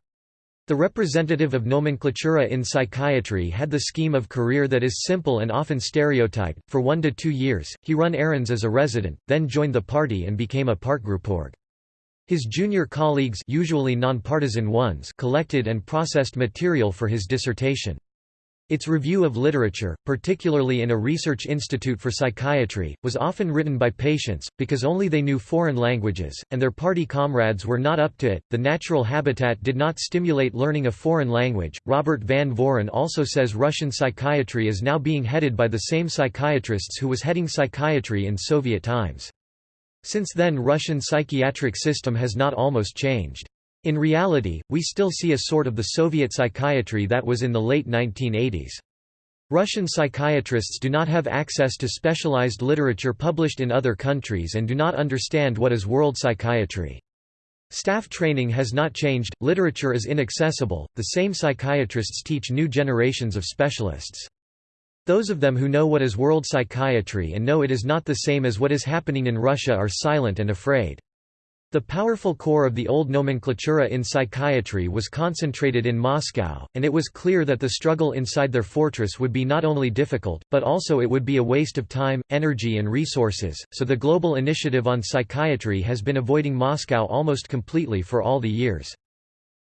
The representative of nomenclatura in psychiatry had the scheme of career that is simple and often stereotyped. For one to two years, he run errands as a resident, then joined the party and became a partgruporg. His junior colleagues usually nonpartisan ones collected and processed material for his dissertation. Its review of literature, particularly in a research institute for psychiatry, was often written by patients, because only they knew foreign languages, and their party comrades were not up to it. The natural habitat did not stimulate learning a foreign language. Robert Van Voren also says Russian psychiatry is now being headed by the same psychiatrists who was heading psychiatry in Soviet times. Since then Russian psychiatric system has not almost changed. In reality, we still see a sort of the Soviet psychiatry that was in the late 1980s. Russian psychiatrists do not have access to specialized literature published in other countries and do not understand what is world psychiatry. Staff training has not changed, literature is inaccessible, the same psychiatrists teach new generations of specialists. Those of them who know what is world psychiatry and know it is not the same as what is happening in Russia are silent and afraid. The powerful core of the old nomenklatura in psychiatry was concentrated in Moscow, and it was clear that the struggle inside their fortress would be not only difficult, but also it would be a waste of time, energy and resources, so the Global Initiative on Psychiatry has been avoiding Moscow almost completely for all the years.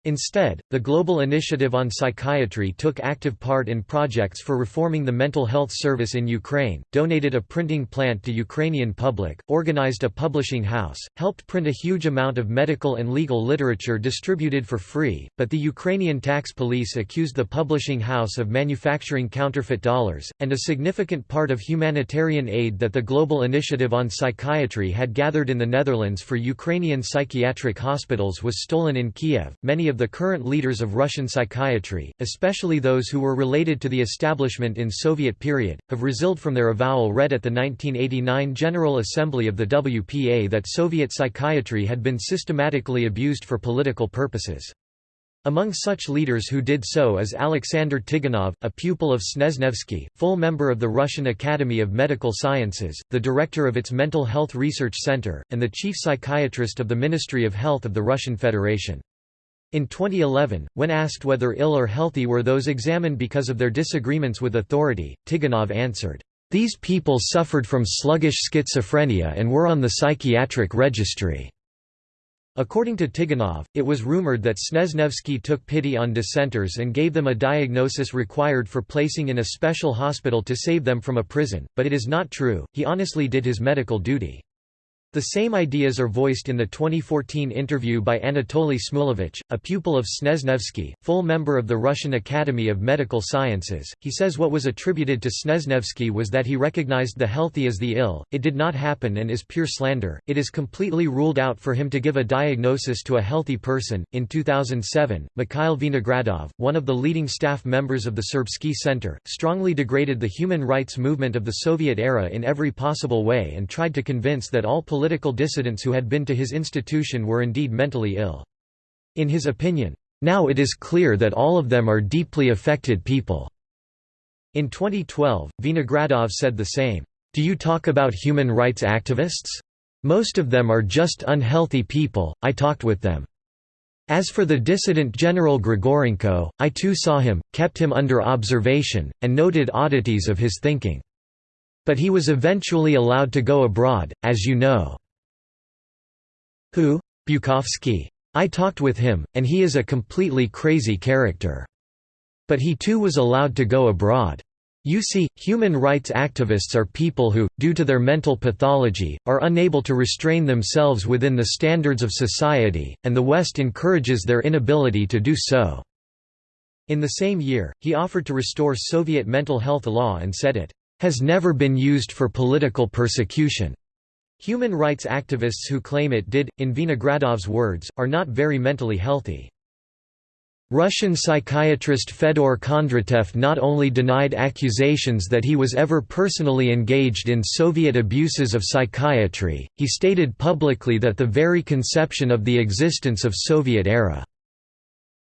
Instead, the Global Initiative on Psychiatry took active part in projects for reforming the mental health service in Ukraine, donated a printing plant to Ukrainian public, organized a publishing house, helped print a huge amount of medical and legal literature distributed for free, but the Ukrainian tax police accused the publishing house of manufacturing counterfeit dollars, and a significant part of humanitarian aid that the Global Initiative on Psychiatry had gathered in the Netherlands for Ukrainian psychiatric hospitals was stolen in Kiev. Many of of the current leaders of Russian psychiatry, especially those who were related to the establishment in Soviet period, have resiled from their avowal read at the 1989 General Assembly of the WPA that Soviet psychiatry had been systematically abused for political purposes. Among such leaders who did so is Alexander Tiganov, a pupil of Snezhnevsky, full member of the Russian Academy of Medical Sciences, the director of its Mental Health Research Center, and the chief psychiatrist of the Ministry of Health of the Russian Federation. In 2011, when asked whether ill or healthy were those examined because of their disagreements with authority, Tiganov answered, "...these people suffered from sluggish schizophrenia and were on the psychiatric registry." According to Tiganov, it was rumored that Snezhnevsky took pity on dissenters and gave them a diagnosis required for placing in a special hospital to save them from a prison, but it is not true, he honestly did his medical duty. The same ideas are voiced in the 2014 interview by Anatoly Smulevich, a pupil of Snezhnevsky, full member of the Russian Academy of Medical Sciences. He says what was attributed to Snezhnevsky was that he recognized the healthy as the ill. It did not happen and is pure slander. It is completely ruled out for him to give a diagnosis to a healthy person. In 2007, Mikhail Vinogradov, one of the leading staff members of the Serbsky Center, strongly degraded the human rights movement of the Soviet era in every possible way and tried to convince that all political political dissidents who had been to his institution were indeed mentally ill. In his opinion, now it is clear that all of them are deeply affected people. In 2012, Vinogradov said the same. Do you talk about human rights activists? Most of them are just unhealthy people, I talked with them. As for the dissident General Grigorenko, I too saw him, kept him under observation, and noted oddities of his thinking. But he was eventually allowed to go abroad, as you know. Who? Bukovsky. I talked with him, and he is a completely crazy character. But he too was allowed to go abroad. You see, human rights activists are people who, due to their mental pathology, are unable to restrain themselves within the standards of society, and the West encourages their inability to do so." In the same year, he offered to restore Soviet mental health law and said it has never been used for political persecution. Human rights activists who claim it did, in Vinogradov's words, are not very mentally healthy. Russian psychiatrist Fedor Kondratev not only denied accusations that he was ever personally engaged in Soviet abuses of psychiatry, he stated publicly that the very conception of the existence of Soviet-era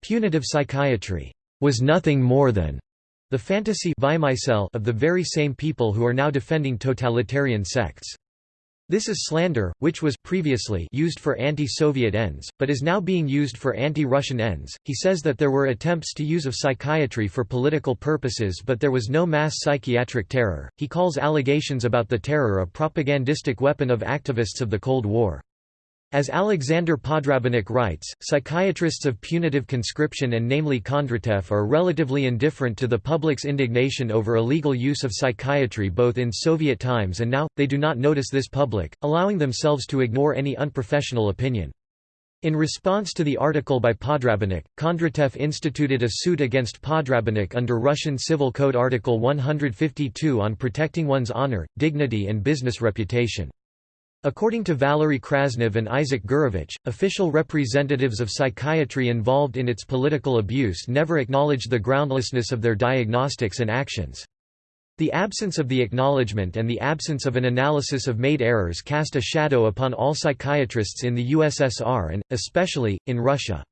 punitive psychiatry was nothing more than the fantasy of the very same people who are now defending totalitarian sects. This is slander, which was previously used for anti-Soviet ends, but is now being used for anti-Russian ends. He says that there were attempts to use of psychiatry for political purposes but there was no mass psychiatric terror. He calls allegations about the terror a propagandistic weapon of activists of the Cold War. As Alexander Podrabinek writes, psychiatrists of punitive conscription and namely Kondratev are relatively indifferent to the public's indignation over illegal use of psychiatry both in Soviet times and now, they do not notice this public, allowing themselves to ignore any unprofessional opinion. In response to the article by Podrabinek, Kondratev instituted a suit against Podrabinek under Russian Civil Code Article 152 on protecting one's honor, dignity and business reputation. According to Valery Krasnov and Isaac Gurevich, official representatives of psychiatry involved in its political abuse never acknowledged the groundlessness of their diagnostics and actions. The absence of the acknowledgement and the absence of an analysis of made errors cast a shadow upon all psychiatrists in the USSR and, especially, in Russia.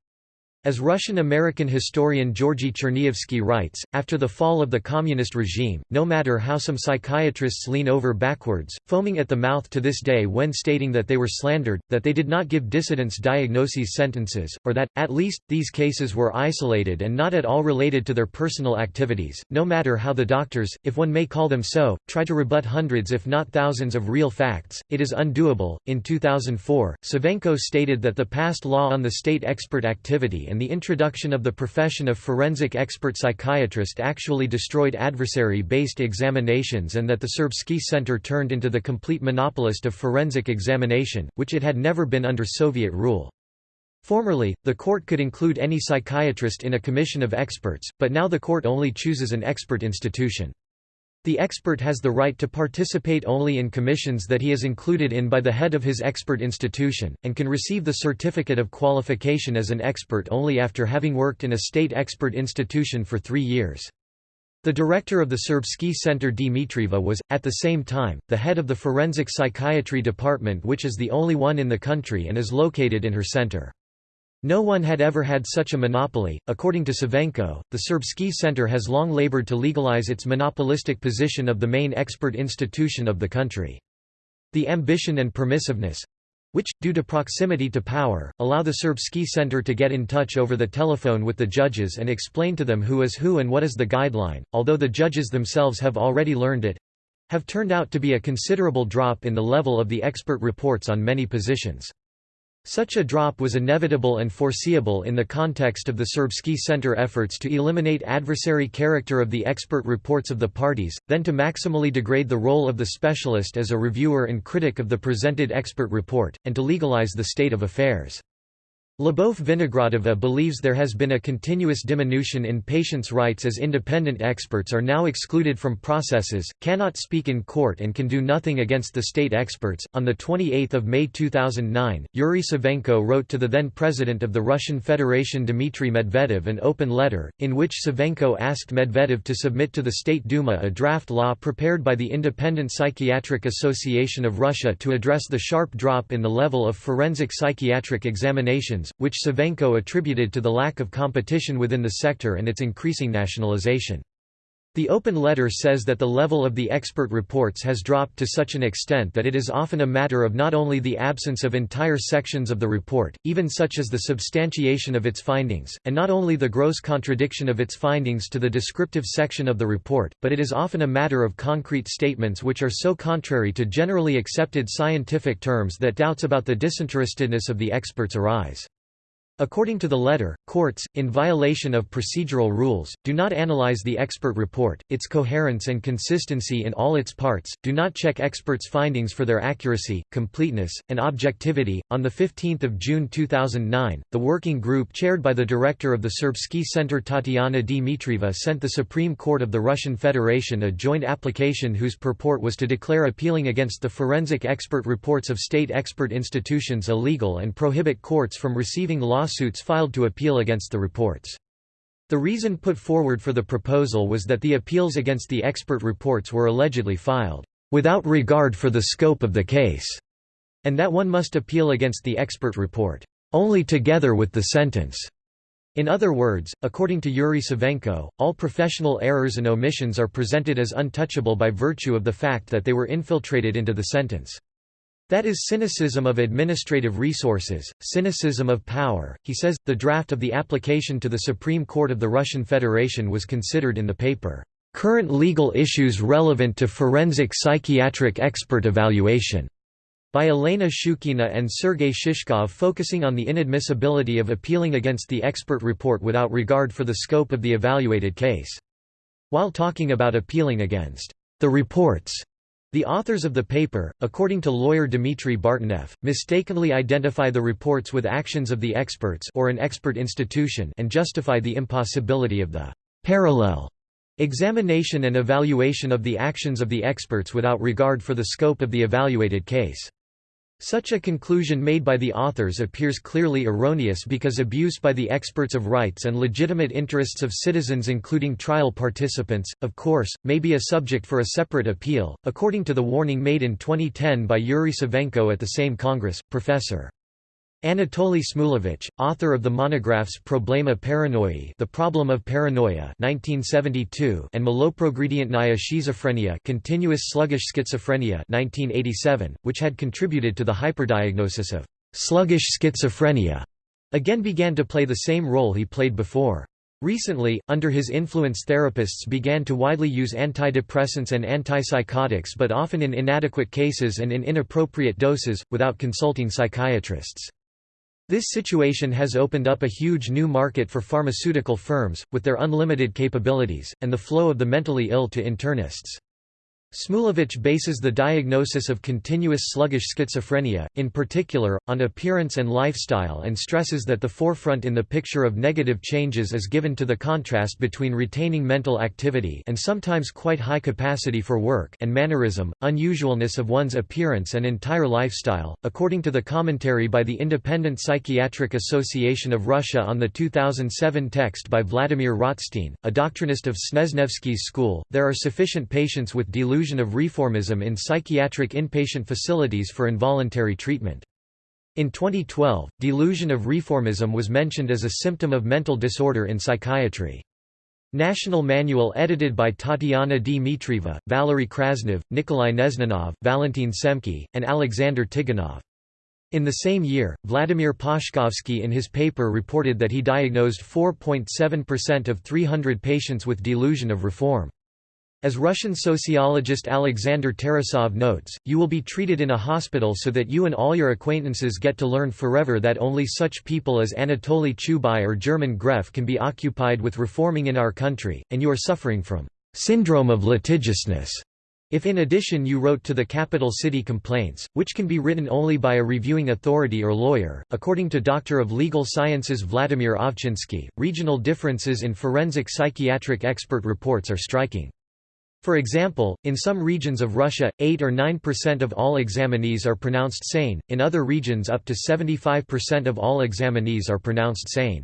As Russian-American historian Georgy Cherniavsky writes, after the fall of the communist regime, no matter how some psychiatrists lean over backwards, foaming at the mouth to this day when stating that they were slandered, that they did not give dissidents diagnoses sentences, or that, at least, these cases were isolated and not at all related to their personal activities, no matter how the doctors, if one may call them so, try to rebut hundreds if not thousands of real facts, it is undoable. In 2004, Savenko stated that the past law on the state expert activity and and the introduction of the profession of forensic expert psychiatrist actually destroyed adversary-based examinations and that the Serbsky Center turned into the complete monopolist of forensic examination, which it had never been under Soviet rule. Formerly, the court could include any psychiatrist in a commission of experts, but now the court only chooses an expert institution. The expert has the right to participate only in commissions that he is included in by the head of his expert institution, and can receive the certificate of qualification as an expert only after having worked in a state expert institution for three years. The director of the Serbsky Center Dmitrieva was, at the same time, the head of the Forensic Psychiatry Department which is the only one in the country and is located in her center. No one had ever had such a monopoly. According to Savenko, the Serbsky Center has long labored to legalize its monopolistic position of the main expert institution of the country. The ambition and permissiveness which, due to proximity to power, allow the Serbsky Center to get in touch over the telephone with the judges and explain to them who is who and what is the guideline, although the judges themselves have already learned it have turned out to be a considerable drop in the level of the expert reports on many positions. Such a drop was inevitable and foreseeable in the context of the Serbsky Center efforts to eliminate adversary character of the expert reports of the parties, then to maximally degrade the role of the specialist as a reviewer and critic of the presented expert report, and to legalize the state of affairs. Lyubov Vinogradova believes there has been a continuous diminution in patients' rights as independent experts are now excluded from processes, cannot speak in court, and can do nothing against the state experts. On 28 May 2009, Yuri Savenko wrote to the then president of the Russian Federation Dmitry Medvedev an open letter, in which Savenko asked Medvedev to submit to the State Duma a draft law prepared by the Independent Psychiatric Association of Russia to address the sharp drop in the level of forensic psychiatric examinations which Savenko attributed to the lack of competition within the sector and its increasing nationalization. The open letter says that the level of the expert reports has dropped to such an extent that it is often a matter of not only the absence of entire sections of the report, even such as the substantiation of its findings, and not only the gross contradiction of its findings to the descriptive section of the report, but it is often a matter of concrete statements which are so contrary to generally accepted scientific terms that doubts about the disinterestedness of the experts arise. According to the letter, courts, in violation of procedural rules, do not analyze the expert report, its coherence and consistency in all its parts, do not check experts' findings for their accuracy, completeness, and objectivity. On 15 June 2009, the working group chaired by the director of the Serbsky Center Tatiana Dmitrieva sent the Supreme Court of the Russian Federation a joint application whose purport was to declare appealing against the forensic expert reports of state expert institutions illegal and prohibit courts from receiving law lawsuits filed to appeal against the reports. The reason put forward for the proposal was that the appeals against the expert reports were allegedly filed, "...without regard for the scope of the case", and that one must appeal against the expert report, "...only together with the sentence." In other words, according to Yuri Savenko, all professional errors and omissions are presented as untouchable by virtue of the fact that they were infiltrated into the sentence. That is cynicism of administrative resources, cynicism of power. He says the draft of the application to the Supreme Court of the Russian Federation was considered in the paper, Current Legal Issues Relevant to Forensic Psychiatric Expert Evaluation, by Elena Shukina and Sergei Shishkov, focusing on the inadmissibility of appealing against the expert report without regard for the scope of the evaluated case. While talking about appealing against the reports the authors of the paper, according to lawyer Dmitry Bartenev, mistakenly identify the reports with actions of the experts or an expert institution and justify the impossibility of the parallel examination and evaluation of the actions of the experts without regard for the scope of the evaluated case. Such a conclusion made by the authors appears clearly erroneous because abuse by the experts of rights and legitimate interests of citizens including trial participants, of course, may be a subject for a separate appeal, according to the warning made in 2010 by Yuri Savenko at the same Congress. Professor. Anatoly Smulevich, author of the monographs Problema Paranoi The Problem of Paranoia 1972 and Maloprogredientnaya Schizophrenia Continuous Sluggish Schizophrenia 1987, which had contributed to the hyperdiagnosis of «sluggish schizophrenia», again began to play the same role he played before. Recently, under his influence therapists began to widely use antidepressants and antipsychotics but often in inadequate cases and in inappropriate doses, without consulting psychiatrists. This situation has opened up a huge new market for pharmaceutical firms, with their unlimited capabilities, and the flow of the mentally ill to internists. Smulevich bases the diagnosis of continuous sluggish schizophrenia, in particular, on appearance and lifestyle and stresses that the forefront in the picture of negative changes is given to the contrast between retaining mental activity and sometimes quite high capacity for work and mannerism, unusualness of one's appearance and entire lifestyle. According to the commentary by the Independent Psychiatric Association of Russia on the 2007 text by Vladimir Rotstein, a doctrinist of Snezhnevsky's school, there are sufficient patients with delusions delusion of reformism in psychiatric inpatient facilities for involuntary treatment. In 2012, delusion of reformism was mentioned as a symptom of mental disorder in psychiatry. National Manual edited by Tatiana Dmitrieva, Valery Krasnov, Nikolai Neznanov, Valentin Semke, and Alexander Tiganov. In the same year, Vladimir Pashkovsky in his paper reported that he diagnosed 4.7% of 300 patients with delusion of reform. As Russian sociologist Alexander Tarasov notes, you will be treated in a hospital so that you and all your acquaintances get to learn forever that only such people as Anatoly Chubai or German Gref can be occupied with reforming in our country, and you are suffering from syndrome of litigiousness. If in addition you wrote to the capital city complaints, which can be written only by a reviewing authority or lawyer, according to Doctor of Legal Sciences Vladimir Ovchinsky, regional differences in forensic psychiatric expert reports are striking. For example, in some regions of Russia, 8 or 9% of all examinees are pronounced sane, in other regions up to 75% of all examinees are pronounced sane.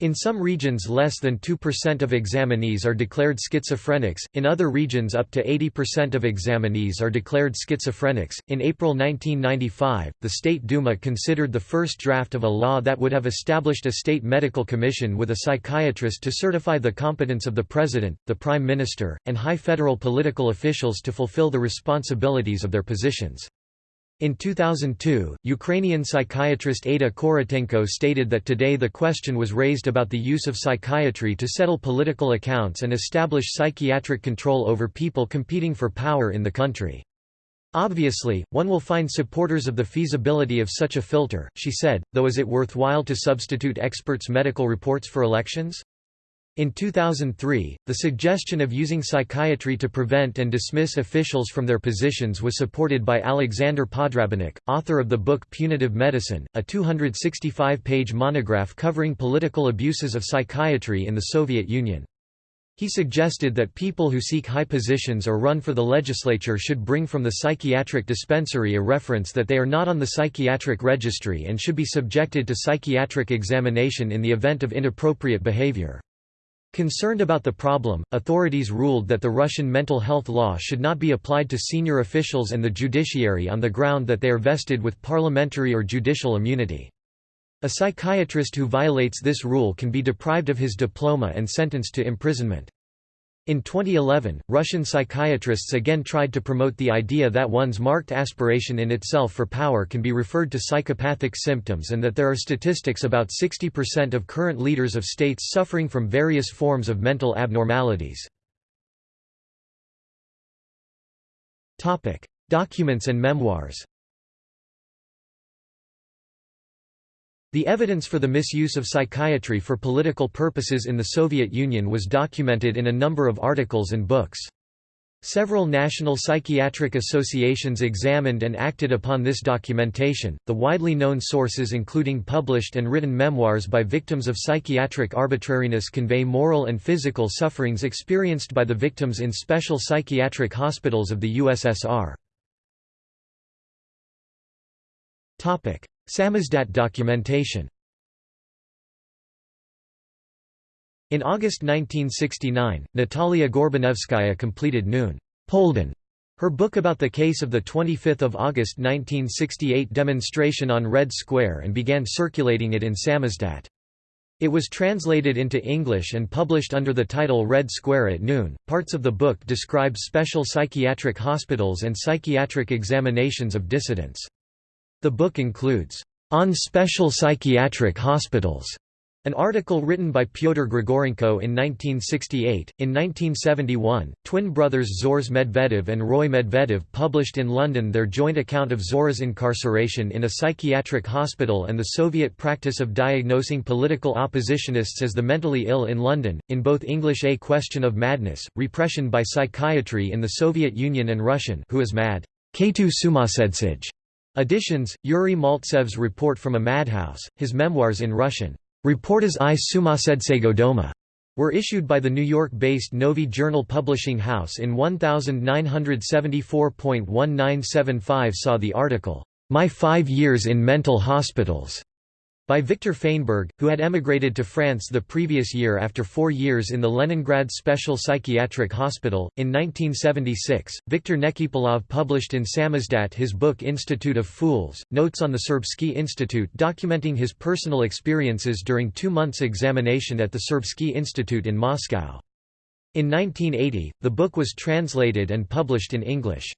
In some regions less than 2% of examinees are declared schizophrenics, in other regions up to 80% of examinees are declared schizophrenics. In April 1995, the State Duma considered the first draft of a law that would have established a state medical commission with a psychiatrist to certify the competence of the president, the prime minister, and high federal political officials to fulfill the responsibilities of their positions. In 2002, Ukrainian psychiatrist Ada Korotenko stated that today the question was raised about the use of psychiatry to settle political accounts and establish psychiatric control over people competing for power in the country. Obviously, one will find supporters of the feasibility of such a filter, she said, though is it worthwhile to substitute experts' medical reports for elections? In 2003, the suggestion of using psychiatry to prevent and dismiss officials from their positions was supported by Alexander Podrabinek, author of the book Punitive Medicine, a 265-page monograph covering political abuses of psychiatry in the Soviet Union. He suggested that people who seek high positions or run for the legislature should bring from the psychiatric dispensary a reference that they are not on the psychiatric registry and should be subjected to psychiatric examination in the event of inappropriate behavior. Concerned about the problem, authorities ruled that the Russian mental health law should not be applied to senior officials and the judiciary on the ground that they are vested with parliamentary or judicial immunity. A psychiatrist who violates this rule can be deprived of his diploma and sentenced to imprisonment. In 2011, Russian psychiatrists again tried to promote the idea that one's marked aspiration in itself for power can be referred to psychopathic symptoms and that there are statistics about 60% of current leaders of states suffering from various forms of mental abnormalities. Documents and memoirs The evidence for the misuse of psychiatry for political purposes in the Soviet Union was documented in a number of articles and books. Several national psychiatric associations examined and acted upon this documentation, the widely known sources including published and written memoirs by victims of psychiatric arbitrariness convey moral and physical sufferings experienced by the victims in special psychiatric hospitals of the USSR. Samizdat documentation In August 1969, Natalia Gorbanevskaya completed Noon Polden, her book about the case of the 25 August 1968 demonstration on Red Square and began circulating it in Samizdat. It was translated into English and published under the title Red Square at Noon. Parts of the book describe special psychiatric hospitals and psychiatric examinations of dissidents. The book includes, On Special Psychiatric Hospitals, an article written by Pyotr Grigorenko in 1968. In 1971, twin brothers Zhores Medvedev and Roy Medvedev published in London their joint account of Zora's incarceration in a psychiatric hospital and the Soviet practice of diagnosing political oppositionists as the mentally ill in London, in both English A Question of Madness, Repression by Psychiatry in the Soviet Union and Russian Who is Mad? K2 Sumasedsij. Editions, Yuri Maltsev's Report from a Madhouse, his memoirs in Russian. Reporters i Sumasedsego Doma were issued by the New York-based Novy Journal Publishing House in 1974.1975 saw the article, My Five Years in Mental Hospitals, by Victor Feinberg, who had emigrated to France the previous year after four years in the Leningrad Special Psychiatric Hospital. In 1976, Viktor Nekipelov published in Samizdat his book Institute of Fools, Notes on the Serbsky Institute documenting his personal experiences during two months' examination at the Serbsky Institute in Moscow. In 1980, the book was translated and published in English.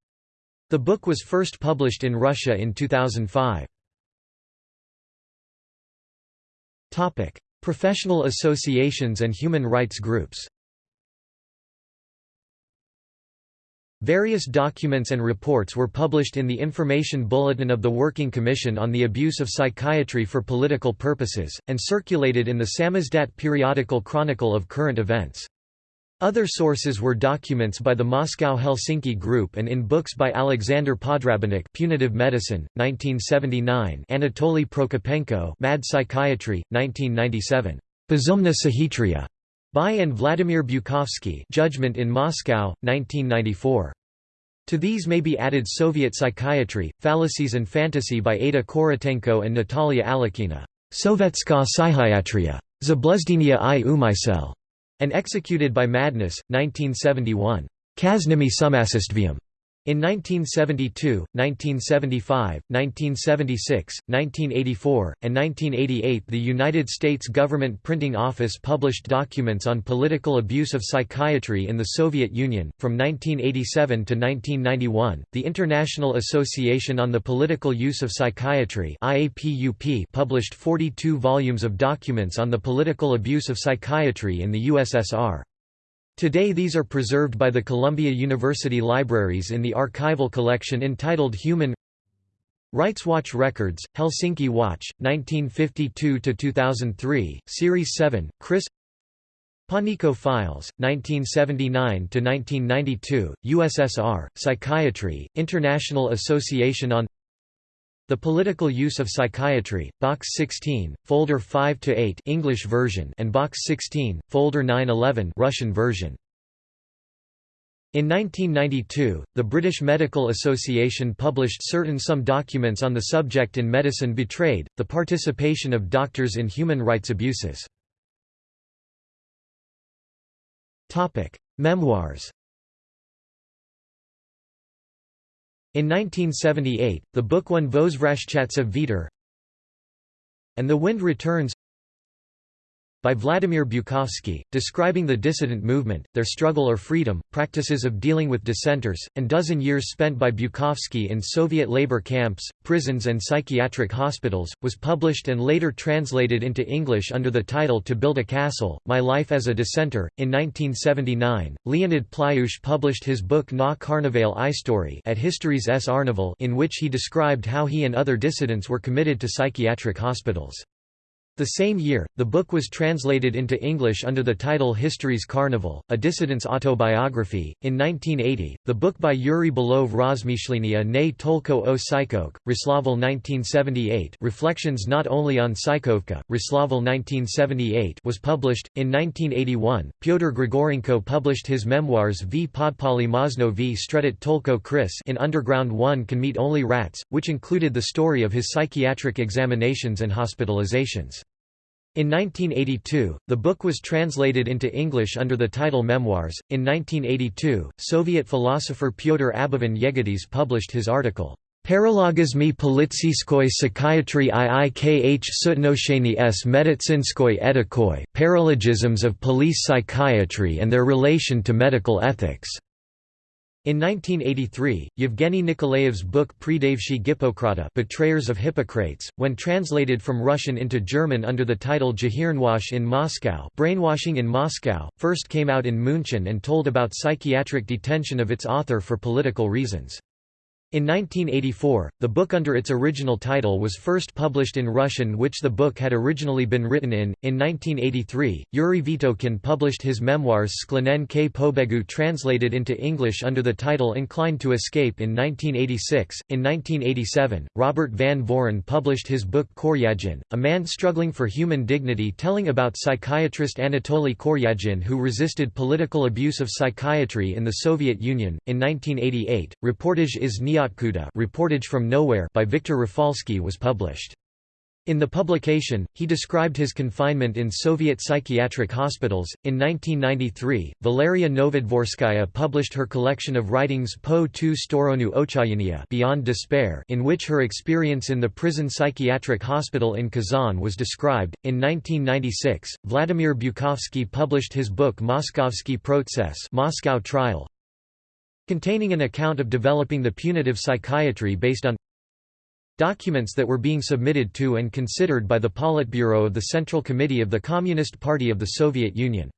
The book was first published in Russia in 2005. Topic: Professional associations and human rights groups. Various documents and reports were published in the Information Bulletin of the Working Commission on the Abuse of Psychiatry for Political Purposes, and circulated in the Samizdat periodical chronicle of current events. Other sources were documents by the Moscow-Helsinki Group and in books by Alexander Podrabinek Punitive Medicine, 1979 Anatoly Prokopenko Mad Psychiatry, 1997. Bezumna Sahitriya by and Vladimir Bukovsky Judgment in Moscow, 1994. To these may be added Soviet Psychiatry, Fallacies and Fantasy by Ada Korotenko and Natalia Alekina, Sovetska Psychiatria, Zabluzdinia i umysel, and Executed by Madness, 1971. Kaznimi Sumasistvium. In 1972, 1975, 1976, 1984, and 1988 the United States Government Printing Office published documents on political abuse of psychiatry in the Soviet Union. From 1987 to 1991, the International Association on the Political Use of Psychiatry published 42 volumes of documents on the political abuse of psychiatry in the USSR. Today these are preserved by the Columbia University Libraries in the archival collection entitled Human Rights Watch Records, Helsinki Watch, 1952–2003, Series 7, Chris Panico Files, 1979–1992, USSR, Psychiatry, International Association on the Political Use of Psychiatry, Box 16, Folder 5-8 English version and Box 16, Folder 9-11 Russian version. In 1992, the British Medical Association published certain some documents on the subject in Medicine Betrayed, the participation of doctors in human rights abuses. Memoirs In 1978, the book won Voзвrashchatsa Viter and The Wind Returns by Vladimir Bukovsky, describing the dissident movement, their struggle or freedom, practices of dealing with dissenters, and dozen years spent by Bukovsky in Soviet labor camps, prisons and psychiatric hospitals, was published and later translated into English under the title To Build a Castle, My Life as a Dissenter. In 1979, Leonid Plyushch published his book Na Carnivale I Story at History's S. Arnaval in which he described how he and other dissidents were committed to psychiatric hospitals. The same year, the book was translated into English under the title History's Carnival, a dissident's autobiography. In 1980, the book by Yuri Belov Rozmyślenia ne Tolko o Ryslavl 1978 Reflections not only on Psychovka, Ryslavl 1978 was published. In 1981, Pyotr Grigorenko published his memoirs V Podpali Mozno v Stretit Tolko Krys in Underground One Can Meet Only Rats, which included the story of his psychiatric examinations and hospitalizations. In 1982, the book was translated into English under the title Memoirs. In 1982, Soviet philosopher Pyotr Abovin Yegides published his article, Paralogizmy politsyskoy psychiatry iikh sutnosheny s medicynskoy etikoy Paralogisms of police psychiatry and their relation to medical ethics. In 1983, Yevgeny Nikolaev's book Predavshi Gippokrata Betrayers of Hippocrates, when translated from Russian into German under the title Gehirnwash in Moscow Brainwashing in Moscow, first came out in München and told about psychiatric detention of its author for political reasons. In 1984, the book under its original title was first published in Russian which the book had originally been written in. In 1983, Yuri Vitokhin published his memoirs Sklenen k Pobegu translated into English under the title Inclined to Escape in 1986. In 1987, Robert Van Voren published his book Koryagin, A Man Struggling for Human Dignity telling about psychiatrist Anatoly Koryagin who resisted political abuse of psychiatry in the Soviet Union. In 1988, Reportage is Nia Reportage from Nowhere by Viktor Rafalsky was published. In the publication, he described his confinement in Soviet psychiatric hospitals. In 1993, Valeria Novodvorskaya published her collection of writings Po tu storonu ochayania Beyond Despair, in which her experience in the prison psychiatric hospital in Kazan was described. In 1996, Vladimir Bukovsky published his book Moskovsky Proces Moscow Trial, containing an account of developing the punitive psychiatry based on documents that were being submitted to and considered by the Politburo of the Central Committee of the Communist Party of the Soviet Union.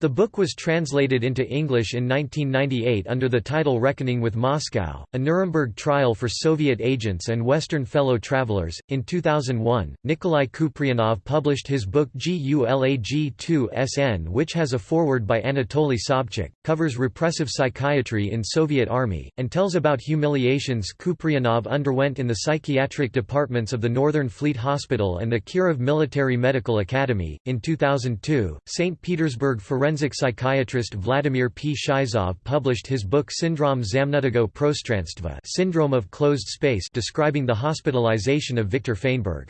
The book was translated into English in 1998 under the title Reckoning with Moscow, a Nuremberg trial for Soviet agents and Western fellow travelers. In 2001, Nikolai Kuprianov published his book GULAG-2 SN, which has a foreword by Anatoly Sobchak, covers repressive psychiatry in Soviet Army, and tells about humiliations Kuprianov underwent in the psychiatric departments of the Northern Fleet Hospital and the Kirov Military Medical Academy. In 2002, St. Petersburg Forensic forensic psychiatrist Vladimir Pshizov published his book Syndrome Zamnutego Prostranstva Syndrome of Closed Space describing the hospitalization of Viktor Feinberg.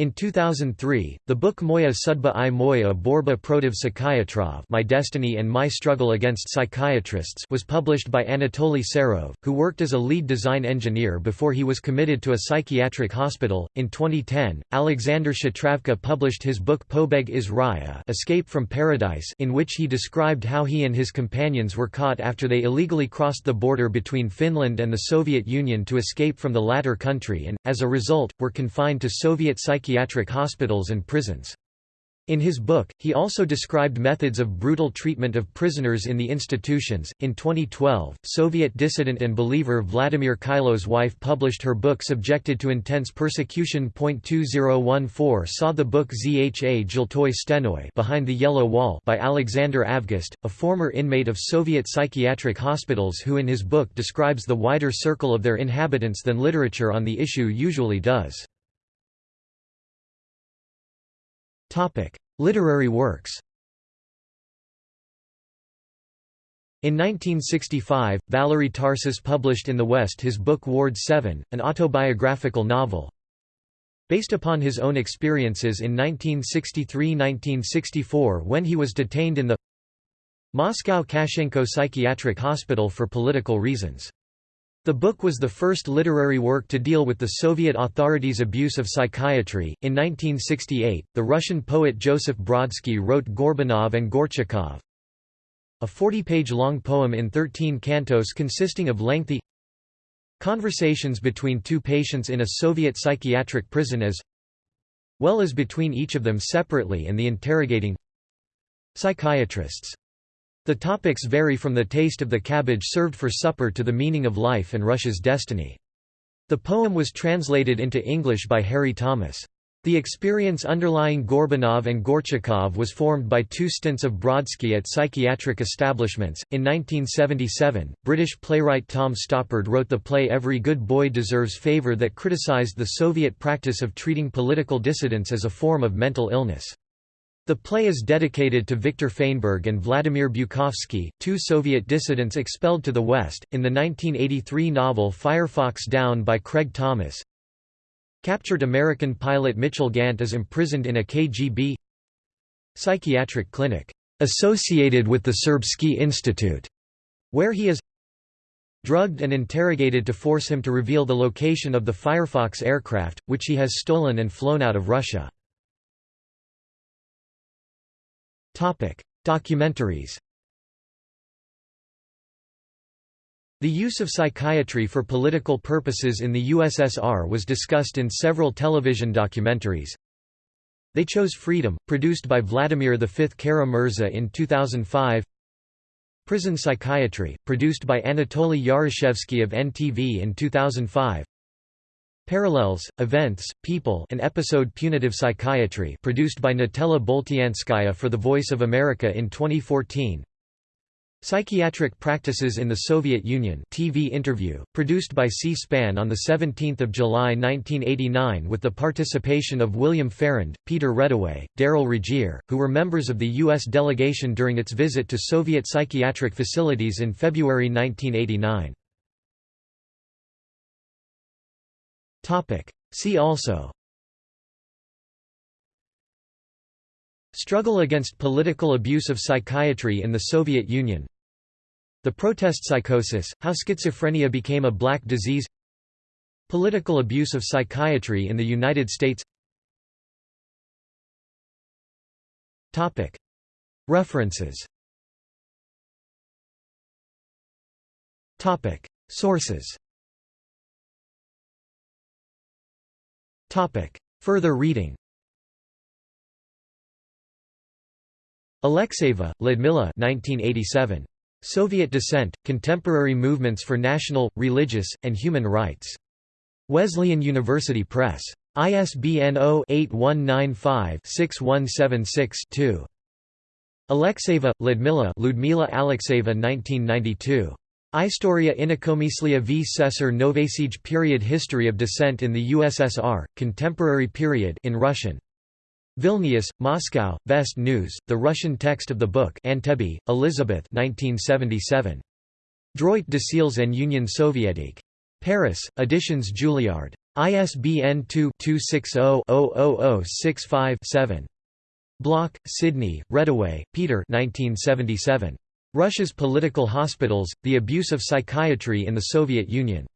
In 2003, the book Moya Sudba i Moya Borba Protiv Psychiatrov My Destiny and My Struggle Against Psychiatrists was published by Anatoly Serov, who worked as a lead design engineer before he was committed to a psychiatric hospital. In 2010, Alexander Shatravka published his book Pobeg iz Raya Escape from Paradise in which he described how he and his companions were caught after they illegally crossed the border between Finland and the Soviet Union to escape from the latter country and, as a result, were confined to Soviet psychiatric psychiatric hospitals and prisons. In his book, he also described methods of brutal treatment of prisoners in the institutions. In 2012, Soviet dissident and believer Vladimir Khailo's wife published her book Subjected to Intense Persecution. 2014 saw the book Zha Zhiltoy Stenoy Behind the Yellow Wall by Alexander Avgust, a former inmate of Soviet psychiatric hospitals who in his book describes the wider circle of their inhabitants than literature on the issue usually does. Topic: Literary works. In 1965, Valery Tarsis published in the West his book Ward 7, an autobiographical novel. Based upon his own experiences in 1963–1964 when he was detained in the Moscow Kashchenko Psychiatric Hospital for political reasons. The book was the first literary work to deal with the Soviet authorities' abuse of psychiatry. In 1968, the Russian poet Joseph Brodsky wrote Gorbunov and Gorchakov, a 40-page long poem in 13 cantos consisting of lengthy conversations between two patients in a Soviet psychiatric prison as well as between each of them separately and the interrogating psychiatrists. The topics vary from the taste of the cabbage served for supper to the meaning of life and Russia's destiny. The poem was translated into English by Harry Thomas. The experience underlying Gorbunov and Gorchakov was formed by two stints of Brodsky at psychiatric establishments. In 1977, British playwright Tom Stoppard wrote the play Every Good Boy Deserves Favor that criticized the Soviet practice of treating political dissidents as a form of mental illness. The play is dedicated to Viktor Feinberg and Vladimir Bukovsky, two Soviet dissidents expelled to the West. In the 1983 novel Firefox Down by Craig Thomas, Captured American pilot Mitchell Gant is imprisoned in a KGB psychiatric clinic associated with the Serbsky Institute, where he is drugged and interrogated to force him to reveal the location of the Firefox aircraft, which he has stolen and flown out of Russia. Documentaries The use of psychiatry for political purposes in the USSR was discussed in several television documentaries. They Chose Freedom, produced by Vladimir V Kara-Murza in 2005 Prison Psychiatry, produced by Anatoly Yaroshevsky of NTV in 2005 Parallels, Events, People an episode Punitive Psychiatry produced by Natella Boltianskaya for The Voice of America in 2014 Psychiatric Practices in the Soviet Union TV interview, produced by C-SPAN on 17 July 1989 with the participation of William Farrand, Peter Reddaway, Daryl Regier, who were members of the U.S. delegation during its visit to Soviet psychiatric facilities in February 1989. See also. Struggle against political abuse of psychiatry in the Soviet Union. The protest psychosis, how schizophrenia became a black disease. Political abuse of psychiatry in the United States. References. Sources Further reading Alexeyeva, Lyudmila 1987. Soviet Dissent, Contemporary Movements for National, Religious, and Human Rights. Wesleyan University Press. ISBN 0-8195-6176-2. Alexeyeva, Lyudmila Ludmila Alexeyeva 1992. Istoria inokomyslia v Sesar Novasiege Period History of Dissent in the USSR, Contemporary Period in Russian. Vilnius, Moscow, Vest News, the Russian text of the book Antebi, Elizabeth 1977. Droit de Sils and Union soviétique. Paris, Editions Julliard. ISBN 2-260-00065-7. Bloch, Sidney, Reddaway, Peter 1977. Russia's Political Hospitals, The Abuse of Psychiatry in the Soviet Union.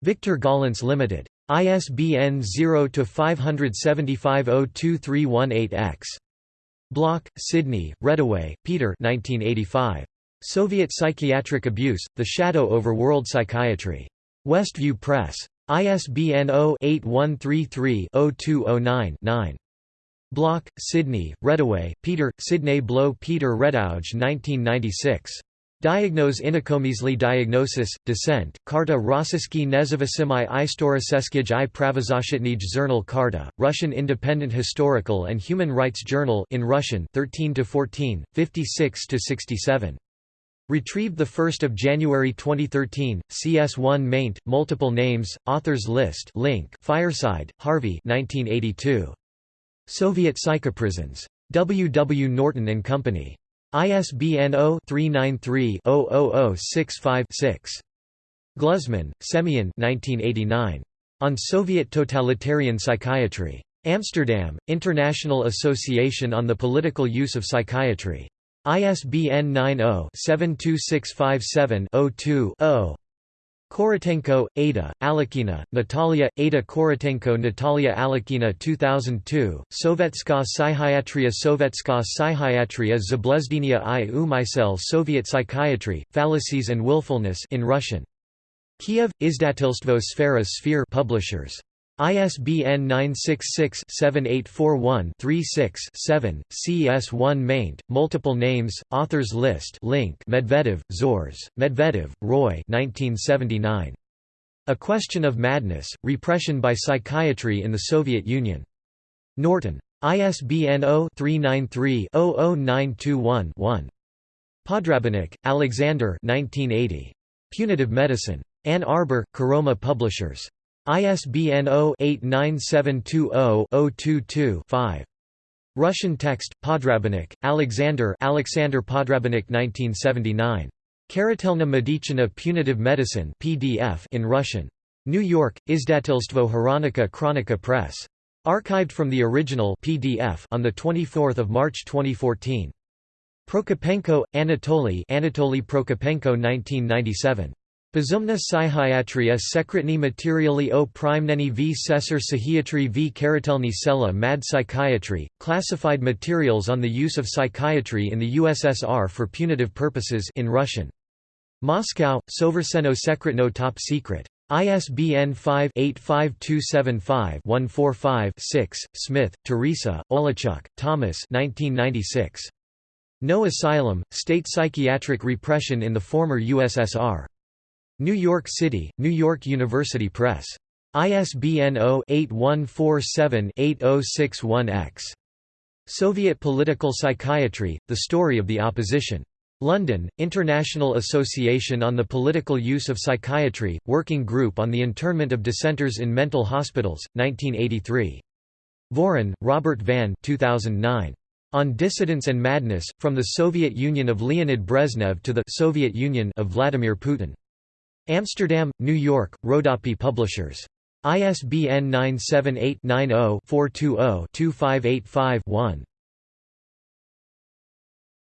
Victor Gollancz Limited. ISBN 0-575-02318-X. Bloch, Sidney, Reddaway, Peter 1985. Soviet Psychiatric Abuse, The Shadow over World Psychiatry. Westview Press. ISBN 0-8133-0209-9. Bloch, Sidney, Reddaway, Peter, Sidney Bloch Peter Reddaway 1996. Diagnose inokomysli diagnosis, dissent, Karta Rossiyski nezavisimy istoroseskij i pravozashitnij zernal Karta, Russian Independent Historical and Human Rights Journal in Russian 13 to 14, 56 to 67. Retrieved 1 January 2013, CS1 maint, multiple names, authors list link Fireside, Harvey 1982. Soviet Psychoprisons. W. W. Norton and Company. ISBN 0-393-00065-6. Gluzman, Semyon On Soviet Totalitarian Psychiatry. Amsterdam, International Association on the Political Use of Psychiatry. ISBN 90-72657-02-0. Korotenko, Ada, Alekina, Natalia, Ada Korotenko Natalia Alekina 2002, Sovetska Psychiatria Sovetska Psychiatria Zablezdenia i umysel Soviet Psychiatry, Fallacies and Willfulness in Russian. Kiev, Izdatilstvo Sfera Sphere Publishers. ISBN 966-7841-36-7, CS1 maint, multiple names, authors list link Medvedev, Zhores, Medvedev, Roy 1979. A Question of Madness, Repression by Psychiatry in the Soviet Union. Norton. ISBN 0-393-00921-1. Podrabinek, Alexander Punitive Medicine. Ann Arbor, Karoma Publishers. ISBN 0-89720-022-5. Russian text, Podrabinek, Alexander Alexander Podrabinek 1979. Karatelna Medichina Punitive Medicine PDF in Russian. New York, Izdatelstvo Hronika Kronika Press. Archived from the original PDF on 24 March 2014. Prokopenko, Anatoly Anatoly Prokopenko 1997. Bezumna psychiatria sekretny materially o primneny v sesar psychiatry v karatelny sela mad psychiatry, classified materials on the use of psychiatry in the USSR for punitive purposes in Russian. Moscow, Soverseno Sekretno Top Secret. ISBN 5-85275-145-6, Smith, Teresa, Oleszczuk, Thomas 1996. No Asylum, State Psychiatric Repression in the Former USSR. New York City, New York University Press. ISBN 0-8147-8061-X. Soviet Political Psychiatry, The Story of the Opposition. London, International Association on the Political Use of Psychiatry, Working Group on the Internment of Dissenters in Mental Hospitals, 1983. Voren, Robert Van 2009. On Dissidence and Madness, From the Soviet Union of Leonid Brezhnev to the Soviet Union of Vladimir Putin. Amsterdam, New York, Rodopi Publishers. ISBN 978 90 420 2585 1.